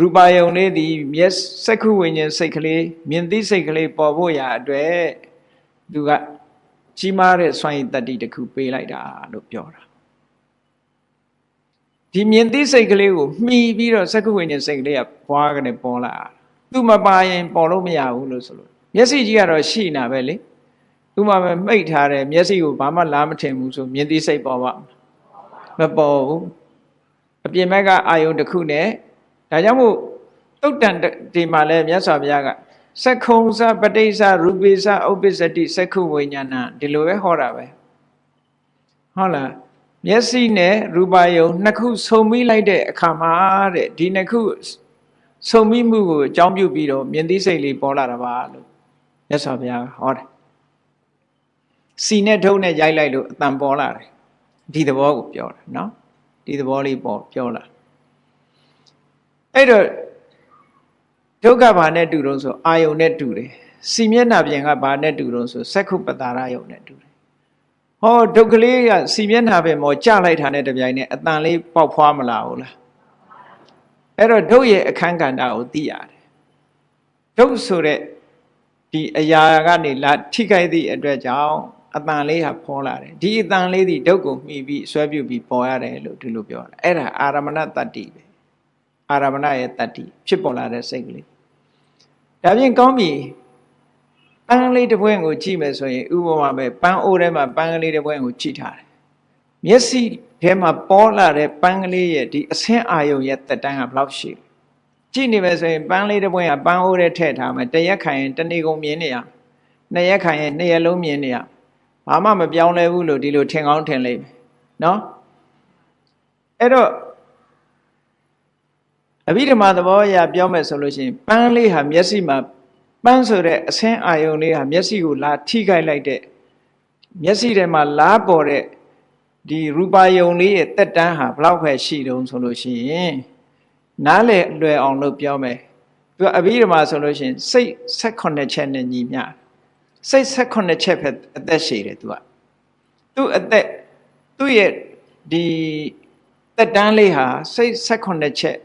ရူပါယုံလေးဒီမျက်စက္ခုဝိညာဉ်စိတ်ကလေးမြင်သိစိတ်ကလေးပေါ်ဖို့ရာအတွက်သူကကြီးမားတဲ့စွမ်းရည်တတ္တိတစ်ခုပေးလိုက်တာလို့ပြောတာဒီမြင်သိစိတ်ကလေးကိုမှီပြီးတော့စက္ခုဝိညာဉ်စိတ်ကလေးကဘွားကနေပေါ်လာသူမပါရင်ပေါ်လို့မရဘူးလို့ဆိုလို့ မျက်စိကြီးကတော့ရှိနေတာပဲလေသူမှပဲမှိတ်ထားတယ်မျက်စိကိုဘာမှလားမထင်ဘူးဆိုမြင်သိစိတ်ပေါ်ပါမပေါ်ဘူးအပြင်ဘက်ကအာယုံတစ်ခုနဲ့ဒါကြောင့်မို့တုတ်တန်ဒီမှာလဲမြတ်စွာဘုရားကစက္ခုံစပဋိစ္စရူပိစ္စဥပ္ပစ္စတိစက္ခုဝိညာဏဒီလိုပဲဟောတာပဲဟုတ်လားမျက်စိနဲ့ရူပါယုံနှစ်ခုဆုံမိလိုက်တဲ့အခါမှာတဲ့ဒီနှစ်ခုဆုံမိမှုကိုအကြောင်းပြုပြီးတော့မြင်သိစိတ်လေးပေါ်လာတာပါလို့ မြတ်စွာဘုရားဟောတယ်စီနဲ့ထုံးနဲ့ရိုက်လိုက်လို့အတန်ပေါ်လာတယ်ဒီသဘောကိုပြောတာနော်ဒီသဘောလေးပေါ်ပြောလာအဲ့တော့ဒုက္ခဘာနဲ့တူတုံးဆိုအာယုန်နဲ့တူတယ်စီမျက်နှာပြင်ကဘာနဲ့တူတုံးဆိုစက္ခုပတာရယုန်နဲ့တူတယ်ဟောဒုက္ခလေးကစီမျက်နှာပြင်ပေါ်ကြလိုက်တာနဲ့တပြိုင်နက်အတန်လေးပေါက်ဖွားမလာဘူးလားအဲ့တော့ဒုတ်ရဲ့အခန်းကဏ္ဍကိုသိရတယ်ဒုတ်ဆိုတဲ့ ဒီအရာကနေလာထိခိုက်သည့်အတွက်ကြောင့်အတန်လေးဟာဖောလာတယ်ဒီအတန်လေးဒီဒုကိုမှီပြီးဆွဲပြုတ်ပြီးပေါ်ရတယ်လို့ဒီလိုပြောတာအဲ့ဒါအာရမဏတတ္တိပဲအာရမဏရဲ့တတ္တိဖြစ်ပေါ်လာတဲ့စိတ်ကလေးဒါဖြင့်ကောင်းပြီပန်းလေးတစ်ပွင့်ကိုကြည့်မယ်ဆိုရင်ဥပမာပဲပန်းအိုးထဲမှာပန်းကလေးတစ်ပွင့်ကိုကြည့်ထားတယ်မျက်စိထဲမှာပေါ်လာတဲ့ပန်းကလေးရဲ့ဒီအဆင်းအာယုံရဲ့တက်တန်းကဘယ်လောက်ရှိလဲ ကြည့်နေမယ်ဆိုရင်ပန်းလေးတစ်ပွင့်ကပန်းအိုးထဲထည့်ထားမယ်တရက်ခိုင်ရင်တနေ့ကုန်မြင်နေရနှစ်ရက်ခိုင်ရင်နှစ်ရက်လုံးမြင်နေရဘာမှမပြောင်းလဲဘူးလို့ဒီလိုထင်ကောင်းထင်လိမ့်မယ်နော်အဲ့တော့အဘိဓမ္မာသဘောအရပြောမယ်ဆိုလို့ရှိရင်ပန်းလေးဟာမျက်စိမှာပန်းဆိုတဲ့အဆင်းအာယုံလေးဟာမျက်စိကိုလာထိခိုက်လိုက်တဲ့မျက်စိထဲမှာလားပေါ်တဲ့ဒီရူပါယုံလေးရဲ့တက်တန်းဟာဘလောက်ပဲရှိတုံးဆိုလို့ရှိရင် နားလေလွယ်အောင်လို့ပြောမယ်သူကအဘိဓမ္မာဆိုလို့ရှိရင်စိတ်16ချက်နဲ့ညီမျှစိတ်16ချက်ပဲအသက်ရှိတယ်သူကသူ့အသက်သူ့ရဲ့ဒီတက်တန်းလေးဟာစိတ်16ချက်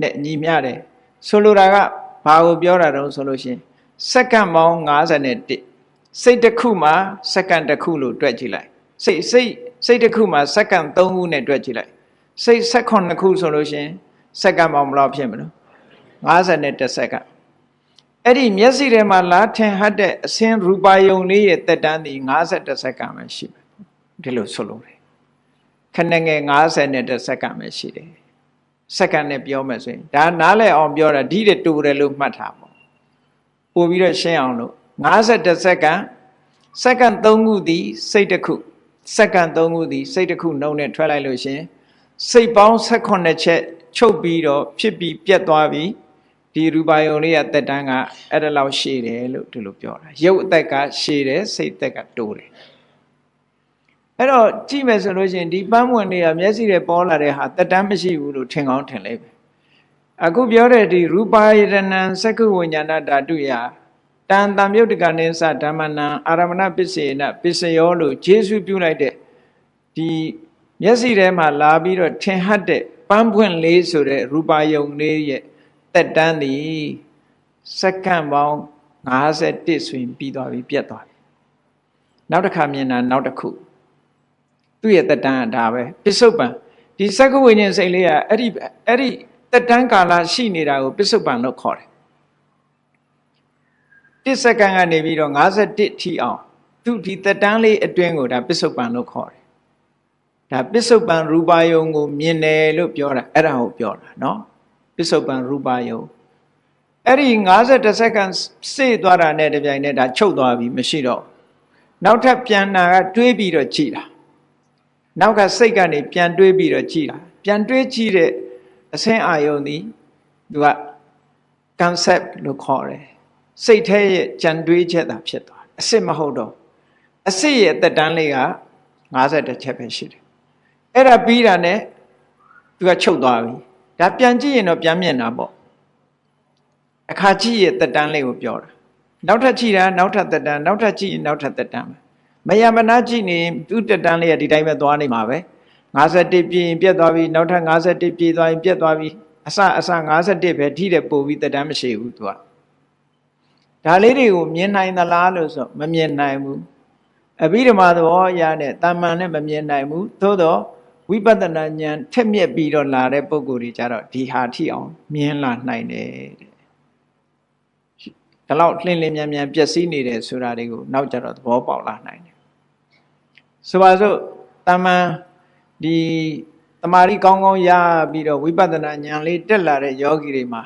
နဲ့ညီမျှတယ်ဆိုလိုတာကဘာကိုပြောတာတုံးဆိုလို့ရှိရင်စက္ကန့်ပေါင်း51စိတ်တစ်ခုမှာစက္ကန့်တစ်ခုလို့တွက်ကြည့်လိုက်စိတ်စိတ်စိတ်တစ်ခုမှာစက္ကန့်3ခုနဲ့တွက်ကြည့်လိုက်စိတ်16ခုဆိုလို့ရှိရင် စက္ကန့်ပေါင်းဘယ်လောက်ဖြစ်မလို့51စက္ကန့်အဲ့ဒီမျက်စိထဲမှာလာထင်ဟတ်တဲ့အစင်းရူပါယုံလေးရဲ့တက်တန်းဒီ51စက္ကန့်ပဲရှိတယ်ဒီလိုဆိုလို့တယ်ခဏငယ်50စက္ကန့်ပဲရှိတယ်စက္ကန့်နဲ့ပြောမယ်ဆိုရင်ဒါနားလည်အောင်ပြောတာဒီတဲ့တူတယ်လို့မှတ်ထားပေါ့ပို့ပြီးတော့ရှင်းအောင်လို့51စက္ကန့်စက္ကန့်3ခုသည်စိတ်တစ်ခုစက္ကန့်3ခုသည်စိတ်တစ်ခုနှုံနဲ့ထွက်လိုက်လို့ရှင်စိတ်ပေါင်း18ချက် ချုပ်ပြီးတော့ဖြစ်ပြီးပြတ်သွားပြီးဒီရူပါယုံလေးကတက်တန်းကအဲ့ဒါလောက်ရှည်တယ်လို့ဒီလိုပြောတာရုပ်အသက်ကရှည်တယ်စိတ်အသက်ကတိုးတယ်အဲ့တော့ကြည့်မယ်ဆိုလို့ရှိရင်ဒီပန်းမွင်တွေကမျက်စိတွေပေါ်လာတဲ့ဟာတက်တမ်းမရှိဘူးလို့ထင်ကောင်းထင်လိမ့်မယ်အခုပြောတဲ့ဒီရူပါယတနံသက္ကဝိညာဏဓာတုယတန်တံမြုပ်တကနိသဓမ္မနံအာရမဏပစ္စေနပစ္စယောလို့ဂျေစုပြုလိုက်တဲ့ဒီမျက်စိထဲမှာလာပြီးတော့ထင်ဟတ်တဲ့ ပန်းပွင့်လေးဆိုတဲ့ရူပါယုံလေးရဲ့တက်တန်းသည်စက္ကန့်ပေါင်း51ဆိုရင်ပြီးသွားပြီပြတ်သွားပြီနောက်တစ်ခါမြင်တာနောက်တစ်ခုသူ့ရဲ့တက်တန်းကဒါပဲပစ္စုပန်ဒီစက္ကဝိညာဉ်စိတ်လေးကအဲ့ဒီအဲ့ဒီတက်တန်းကာလရှိနေတာကိုပစ္စုပန်လို့ခေါ်တယ်တစ်စက္ကန့်ကနေပြီးတော့51ထိအောင်သူဒီတက်တန်းလေးအတွင်းကိုဒါပစ္စုပန်လို့ခေါ်တယ် ဒါပစ္စုပန်ရူပါယုံကိုမြင်တယ်လို့ပြောတာအဲ့ဒါကိုပြောတာเนาะပစ္စုပန်ရူပါယုံအဲ့ဒီ51စက္ကန့်စေ့သွားတာနဲ့တပြိုင်နက်ဒါချုပ်သွားပြီမရှိတော့နောက်ထပ်ပြန်နာကတွေးပြီးတော့ကြည်တာနောက်ကစိတ်ကနေပြန်တွေးပြီးတော့ကြည်တာပြန်တွေးကြည့်တဲ့အဆင်းအာယုံသည်သူက concept လို့ခေါ်တယ်စိတ်ထဲရဲ့ကြံတွေးချက်သာဖြစ်သွားအစစ်မဟုတ်တော့အစစ်ရဲ့တက်တန်းလေးက50ချက်ပဲရှိတယ် အဲ့ဒါပြီးတာနဲ့သူကချုပ်သွားပြီဒါပြန်ကြည့်ရင်တော့ပြန်မြင်တာပေါ့အခါကြည့်ရဲ့တက်တန်းလေးကိုပြောတာနောက်ထပ်ကြည့်တာနောက်ထပ်တက်တန်းနောက်ထပ်ကြည့်ရင်နောက်ထပ်တက်တန်းပဲမယမနာကြည့်နေသူ့တက်တန်းလေးကဒီတိုင်းပဲသွားနေမှာပဲ51ပြည့်ရင်ပြတ်သွားပြီနောက်ထပ်51ပြည့်သွားရင်ပြတ်သွားပြီအစအစ51ပဲထိတဲ့ပို့ပြီးတက်တန်းမရှိဘူးသူကဒါလေးတွေကိုမြင်နိုင်သလားလို့ဆိုမမြင်နိုင်ဘူးအဘိဓမ္မာသဘောအရနဲ့တာမန်နဲ့မမြင်နိုင်ဘူးသို့တော့ ဝိပဿနာဉာဏ်ထက်မြက်ပြီးတော့လာတဲ့ပုံကိုယ်တွေကြတော့ဒီဟာထိအောင်မြင်လာနိုင်တယ်တဲ့ဒါလောက်လှင်လင်းမြန်မြန်ပျက်စီးနေတယ်ဆိုတာတွေကိုနောက်ကြတော့သဘောပေါက်လာနိုင်တယ်ဆိုပါစို့တာမန်ဒီတမာရီကောင်းကောင်းရပြီးတော့ဝိပဿနာဉာဏ်လေးတက်လာတဲ့ယောဂီတွေမှာ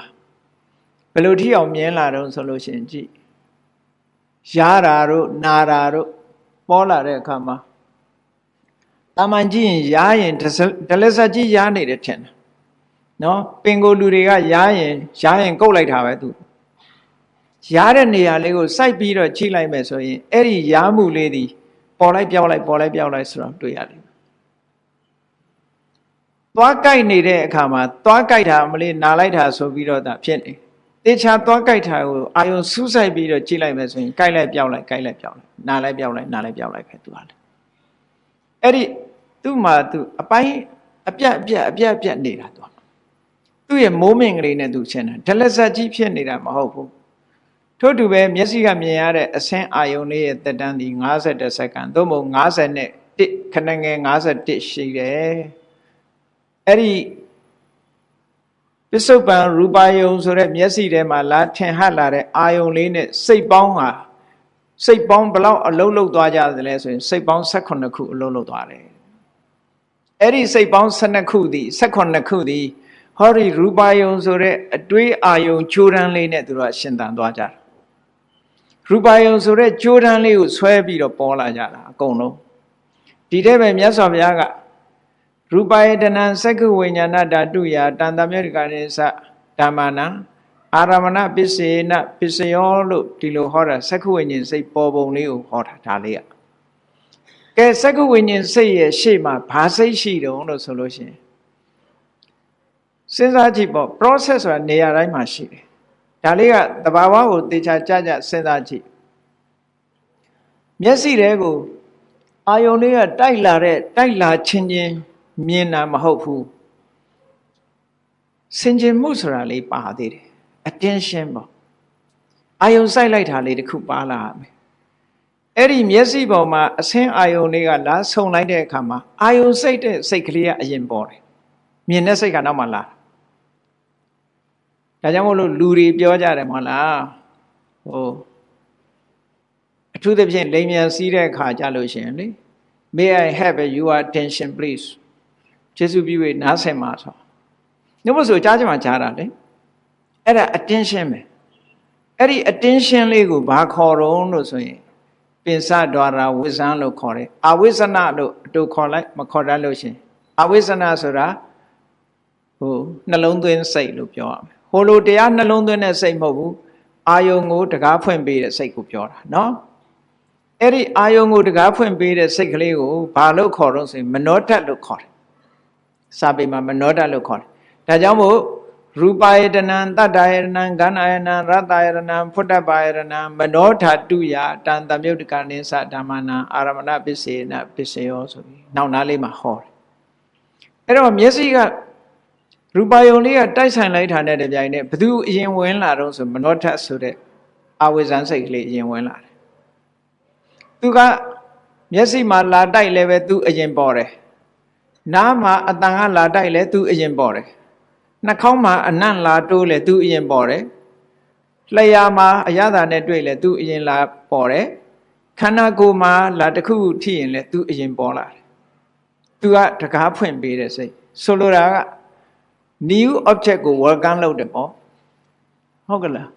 ဘယ်လိုထိအောင်မြင်လာတော့ဆိုလို့ရှိရင်ကြည့်ရတာတို့နာတာတို့ပေါ်လာတဲ့အခါမှာ တာမန်ကြည့်ရင်ရားရင်ဒလစကြီးရားနေတယ်ထင်တယ်နော်ပင်ကိုလူတွေကရားရင်ရားရင်ကုတ်လိုက်တာပဲသူရားတဲ့နေရာလေးကိုစိုက်ပြီးတော့ချိလိုက်မယ်ဆိုရင်အဲ့ဒီရားမှုလေးဒီပေါ်လိုက်ပြောက်လိုက်ပေါ်လိုက်ပြောက်လိုက်ဆိုတော့တွေ့ရတယ်သွားကြိုက်နေတဲ့အခါမှာသွားကြိုက်တာမလေးနာလိုက်တာဆိုပြီးတော့ဒါဖြစ်နေတေချာသွားကြိုက်တာကိုအာယုံစူးစိုက်ပြီးတော့ကြည့်လိုက်မယ်ဆိုရင်ကြိုက်လိုက်ပြောက်လိုက်ကြိုက်လိုက်ပြောက်လိုက်နာလိုက်ပြောက်လိုက်နာလိုက်ပြောက်လိုက်ပဲသူဟာလေအဲ့ဒီ သူ့မှာသူအပိုင်းအပြတ်အပြတ်အပြတ်အပြတ်နေတာသူသူ့ရဲ့မိုးမင်္ဂလေးနဲ့သူရှင်းတာဒလဇတ်ကြီးဖြစ်နေတာမဟုတ်ဘူးထို့တူပဲမျက်စိကမြင်ရတဲ့အဆင်းအာယုံလေးရဲ့တက်တန်းဒီ50စက္ကန့်သို့မဟုတ်50နဲ့1ခဏငယ်51ရှိတယ်အဲ့ဒီပစ္စုပန်ရူပါယုံဆိုတဲ့မျက်စိထဲမှာလာထင်ဟပ်လာတဲ့အာယုံလေးနဲ့စိတ်ပေါင်းဟာစိတ်ပေါင်းဘလောက်အလုံးလုံးသွားကြသလဲဆိုရင်စိတ်ပေါင်း18ခုအလုံးလုံးသွားတယ် အဲ့ဒီစိတ်ပေါင်း12ခုသည်18ခုသည်ဟောဒီရူပါယုံဆိုတဲ့အတွေးအာယုံကြိုးတန်းလေးနဲ့သူတို့ကရှင်သန်သွားကြတာရူပါယုံဆိုတဲ့ကြိုးတန်းလေးကိုဆွဲပြီးတော့ပေါ်လာကြတာအကုန်လုံးဒီတဲ့ပဲမြတ်စွာဘုရားကရူပယတနံသက္ကဝိညာဏဓာတုယာတန်တမြတ်ကနိသဓမ္မနာအာရမဏပစ္စေနပစ္စယောလို့ဒီလိုဟောတာသက္ကဝိညာဉ်စိတ်ပေါ်ပုံလေးကိုဟောတာဒါလေးอ่ะ ကဲသက္ကဝိညာဉ်စိတ်ရဲ့ရှေ့မှာဘာစိတ်ရှိတုံးလို့ဆိုလို့ရှိရင်စဉ်းစားကြည့်ပေါ့ process ဆိုတာနေရာတိုင်းမှာရှိတယ်ဒါလေးကတဘာဝကိုတေချာကြကြစဉ်းစားကြည့်မျက်စိတဲကိုအာယုံလေးကတိုက်လာတဲ့တိုက်လာချင်းချင်းမြင်တာမဟုတ်ဘူးစင်ကြင်မှုဆိုတာလေးပါသေးတယ် attention ပေါ့အာယုံစိုက်လိုက်တာလေးတခုပါလာမယ် အဲ့ဒီမျက်စိပေါ်မှာအဆင်းအာယုံလေးကလာဆုံလိုက်တဲ့အခါမှာအာယုံစိတ်တဲ့စိတ်ကလေးကအရင်ပေါ်တယ်မြင်တဲ့စိတ်ကနောက်မှလာဒါကြောင့်မို့လို့လူတွေပြောကြတယ်မဟုတ်လားဟိုအထူးသဖြင့်လိမ်မြန်စီးတဲ့အခါကြလို့ရှိရင်လေ may i have your attention please ကျေစုပြု၍နားဆင်ပါဆိုညမဆိုကြားကြမှာကြားတာလေအဲ့ဒါ attention ပဲအဲ့ဒီ attention လေးကိုဘာခေါ်တော့လို့ဆိုရင် ပင်စဒွါရာဝိဇ္ဇံလို့ခေါ်တယ်အဝိဇ္ဇနာလို့အတူခေါ်လိုက်မခေါ်တတ်လို့ရှင်အဝိဇ္ဇနာဆိုတာဟိုနှလုံးသွင်းစိတ်လို့ပြောရမယ်ဟိုလိုတရားနှလုံးသွင်းတဲ့စိတ်မဟုတ်ဘူးအာယုံကိုတကားဖွင့်ပေးတဲ့စိတ်ကိုပြောတာနော်အဲ့ဒီအာယုံကိုတကားဖွင့်ပေးတဲ့စိတ်ကလေးကိုဘာလို့ခေါ်တော့ဆိုရင်မနောတတ်လို့ခေါ်တယ်စာပေမှာမနောဒလို့ခေါ်တယ်ဒါကြောင့်မို့ ရူပယတနံတတ္တယတနံဂန္ဓယတနံရတ္တယတနံဖုတ္တပါယတနံမနောဓာတုယတန်တမြုတ်တကနိသဓမ္မနာအာရမဏပစ္စေနပစ္စယောဆိုပြီးနောက်နားလေးမှာဟောတယ်အဲ့တော့မျက်စိကရူပယုံလေးကတိုက်ဆိုင်လိုက်တာနဲ့တပြိုင်နက်ဘသူအရင်ဝင်လာတော့ဆိုမနောထဆိုတဲ့အဝိဇ္ဇန်စိတ်ကလေးအရင်ဝင်လာတယ်သူကမျက်စိမှာလာတိုက်လည်းပဲသူအရင်ပေါ်တယ်နားမှာအတန်ကလာတိုက်လဲသူအရင်ပေါ်တယ် နှာခေါင်းမှာအနံ့လာတိုးလဲသူအရင်ပေါ်တယ်လျှာမှာအရသာနဲ့တွေ့လဲသူအရင်လာပေါ်တယ်ခန္ဓာကိုယ်မှာလာတစ်ခုထိရင်လဲသူအရင်ပေါ်လာတယ်သူကတကားဖွင့်ပေးတဲ့စိတ်ဆိုလိုတာက new object ကို welcome လုပ်တယ်ပေါ့ဟုတ်ကလား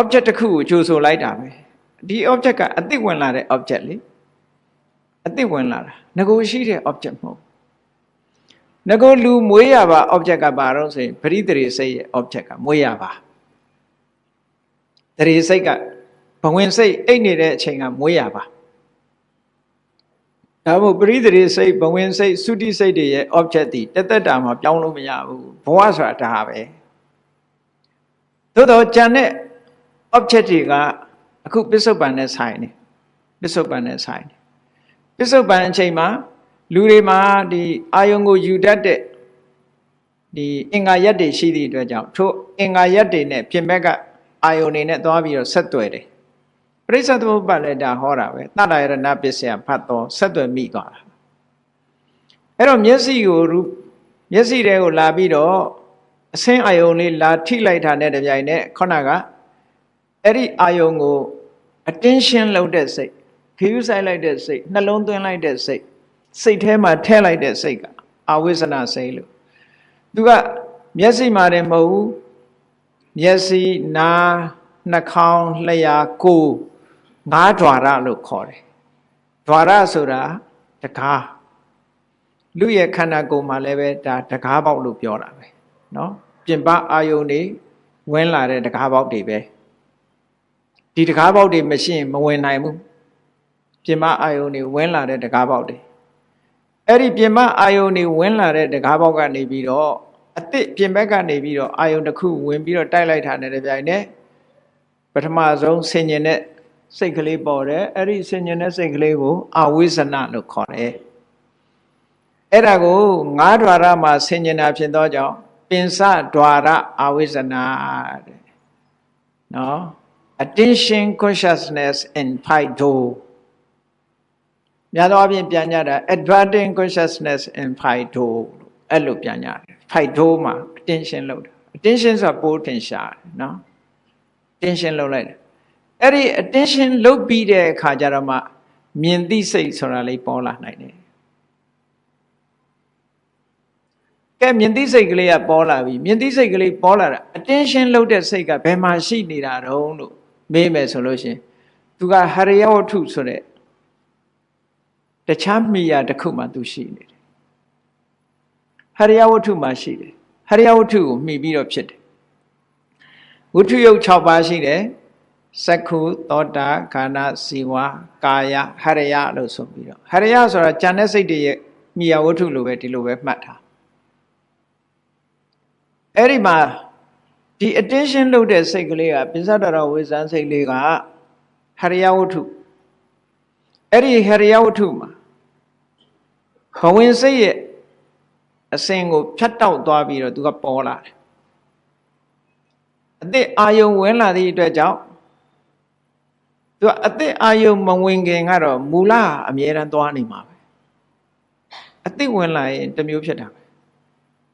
object တစ်ခုကိုကြိုဆိုလိုက်တာပဲဒီ object ကအသစ်ဝင်လာတဲ့ object လေအသစ်ဝင်လာတာငကိုရှိတဲ့ object မဟုတ် ငကိုလူမွေးရပါ object ကဘာတော့ဆိုရင်ပရိသေရိစိတ်ရဲ့ object ကမွေးရပါတရေစိတ်ကဘဝင်စိတ်အိတ်နေတဲ့အချိန်ကမွေးရပါဒါမို့ပရိသေရိစိတ်ဘဝင်စိတ်သုတိစိတ်တွေရဲ့ object ဒီတသက်တာမှာပြောင်းလို့မရဘူးဘဝဆိုတာဒါပဲသို့တော့ကြံတဲ့ object တွေကအခုပစ္စုပန်နဲ့ဆိုင်နေပစ္စုပန်နဲ့ဆိုင်နေပစ္စုပန်အချိန်မှာ လူတွေမှာဒီအာယုံကိုယူတတ်တဲ့ဒီအင်္ဂါရက်တွေရှိသည့်အတွက်ကြောင့်ထို့အင်္ဂါရက်တွေနဲ့ပြင်ဘက်ကအာယုံတွေနဲ့သွားပြီးတော့ဆက်သွယ်တယ်ပရိစ္ဆေသမုပ္ပါလည်းဒါဟောတာပဲတတ္တရဏပစ္စယဖတ်တော်ဆက်သွယ်မိသွားတာအဲ့တော့မျက်စိကိုမျက်စိတွေကိုလာပြီးတော့အဆင်းအာယုံလေးလာထိလိုက်တာနဲ့တပြိုင်နက်ခုနကအဲ့ဒီအာယုံကို attention လုပ်တဲ့စိတ်ခယူးဆိုင်လိုက်တဲ့စိတ်နှလုံးသွင်းလိုက်တဲ့စိတ် စိတ်ထဲမှာထဲလိုက်တဲ့စိတ်ကအာဝိဇ္ဇနာစိတ်လို့သူကမျက်စိမှာတည်းမဟုတ်ဘူးမျက်စိနားနှာခေါင်းလျှာကိုယ်ငါးဓွာရလို့ခေါ်တယ်ဓွာရဆိုတာတကားလူရဲ့ခန္ဓာကိုယ်မှာလည်းပဲဒါတကားပေါက်လို့ပြောတာပဲเนาะပြင်ပအာယုန်တွေဝင်လာတဲ့တကားပေါက်တွေပဲဒီတကားပေါက်တွေမရှိရင်မဝင်နိုင်ဘူးပြင်ပအာယုန်တွေဝင်လာတဲ့တကားပေါက်တွေ အဲ့ဒီပြင်ပအာယုန်တွေဝင်လာတဲ့တကားပေါက်ကနေပြီးတော့အစ်စ်ပြင်ဘက်ကနေပြီးတော့အာယုန်တစ်ခုဝင်ပြီးတော့တိုက်လိုက်တာနဲ့တပြိုင်နက်ပထမဆုံးဆင်ញင်တဲ့စိတ်ကလေးပေါ်တယ်အဲ့ဒီဆင်ញင်တဲ့စိတ်ကလေးကိုအဝိဇ္ဇနာလို့ခေါ်တယ်အဲ့ဒါကိုငါးဓာရမှာဆင်ញင်တာဖြစ်သောကြောင့်ပင်စဓာရအဝိဇ္ဇနာတဲ့နော် attention consciousness in five door များသောအားဖြင့်ပြန်ကြတာ adverting consciousness in fido အဲ့လိုပြန်ကြတယ် fido မှာ attention လုပ်တာ attention ဆိုတာပိုးထင်ရှားတယ်နော် attention လုပ်လိုက်တယ်အဲ့ဒီ attention လုပ်ပြီးတဲ့အခါကျတော့မှမြင်သိစိတ်ဆိုတာလေးပေါ်လာနိုင်တယ်ကဲမြင်သိစိတ်ကလေးကပေါ်လာပြီမြင်သိစိတ်ကလေးပေါ်လာတာ attention လုပ်တဲ့စိတ်ကဘယ်မှာရှိနေတာတုံးလို့မေးမယ်ဆိုလို့ရှင်သူကဟရိယဝတ္ထုဆိုတဲ့ တခြားမိယာတစ်ခုမှသူရှိနေတယ်ဟရိယဝတ္ထုမှာရှိတယ်ဟရိယဝတ္ထုကိုမှီပြီးတော့ဖြစ်တယ်ဝတ္ထုယုတ်6ပါးရှိတယ်စက္ခုသောတာခန္ဓာစီဝါကာယဟရိယလို့ဆိုပြီးတော့ဟရိယဆိုတာဉာဏ်နဲ့စိတ်တွေရဲ့မိယာဝတ္ထုလိုပဲဒီလိုပဲမှတ်ထားအဲ့ဒီမှာဒီ attention လုပ်တဲ့စိတ်ကလေးကပိစ္ဆဒရဝိဇ္ဇန်စိတ်လေးကဟရိယဝတ္ထု အဲ့ဒီဟရိယဝတ္ထုမှာဘဝင်စိတ်ရဲ့အစဉ်ကိုဖြတ်တောက်သွားပြီးတော့သူကပေါ်လာတယ်အသက်အာယုံဝင်လာသည့်အတွက်ကြောင့်သူကအသက်အာယုံမဝင်ခင်ကတော့မူလအမြဲတမ်းသွားနေမှာပဲအသက်ဝင်လာရင်တစ်မျိုးဖြစ်တာပဲ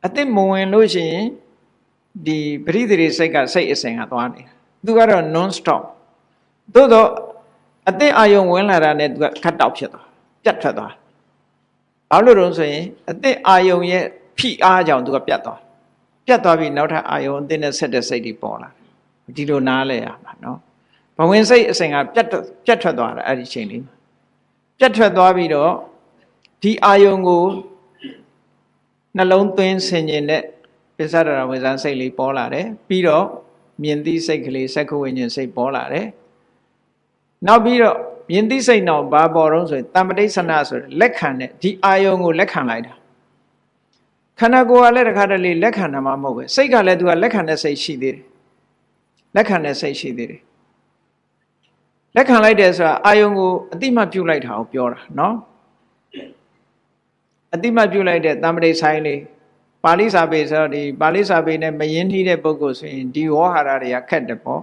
အသက်မဝင်လို့ရှိရင်ဒီပရိသေစိတ်ကစိတ်အစဉ်ကသွားနေတာသူကတော့ non stop သို့တော့ အသက်အာယုံဝင်လာတာနဲ့သူကခတ်တောက်ဖြစ်သွားပြတ်ထွက်သွားဘာလို့လို့ဆိုရင်အသက်အာယုံရဲ့ဖိအားကြောင့်သူကပြတ်သွားပြတ်သွားပြီးနောက်ထပ်အာယုံအသက်နဲ့ဆက်တဲ့စိတ်တွေပေါ်လာဒီလိုနားလဲရမှာနော်ဘဝင်စိတ်အစဉ်ကပြတ်ပြတ်ထွက်သွားတာအဲ့ဒီချိန်လေးမှာပြတ်ထွက်သွားပြီးတော့ဒီအာယုံကိုနှလုံးသွင်းဆင်ញင်တဲ့ပစ္စဒရာဝိဇ္ဇာစိတ်လေးပေါ်လာတယ်ပြီးတော့မြင်သိစိတ်ကလေးစက္ခဝိညာဉ်စိတ်ပေါ်လာတယ် နောက်ပြီးတော့မြင်သိစိတ်တော့ဘာပေါ်တော့ဆိုရင်တမ္ပတိဆနာဆိုတဲ့လက်ခံတဲ့ဒီအာယုံကိုလက်ခံလိုက်တာခန္ဓာကိုယ်ကလည်းတခါတလေလက်ခံတာမှမဟုတ်ပဲစိတ်ကလည်းသူကလက်ခံတဲ့စိတ်ရှိသေးတယ်လက်ခံတဲ့စိတ်ရှိသေးတယ်လက်ခံလိုက်တယ်ဆိုတာအာယုံကိုအတိမပြုတ်လိုက်တာကိုပြောတာเนาะအတိမပြုတ်လိုက်တဲ့တမ္ပတိဆိုင်လေးပါဠိစာပေဆိုတော့ဒီပါဠိစာပေနဲ့မယင်းနှီးတဲ့ပုဂ္ဂိုလ်ဆိုရင်ဒီဝေါ်ဟာရတွေကခက်တယ်ပေါ့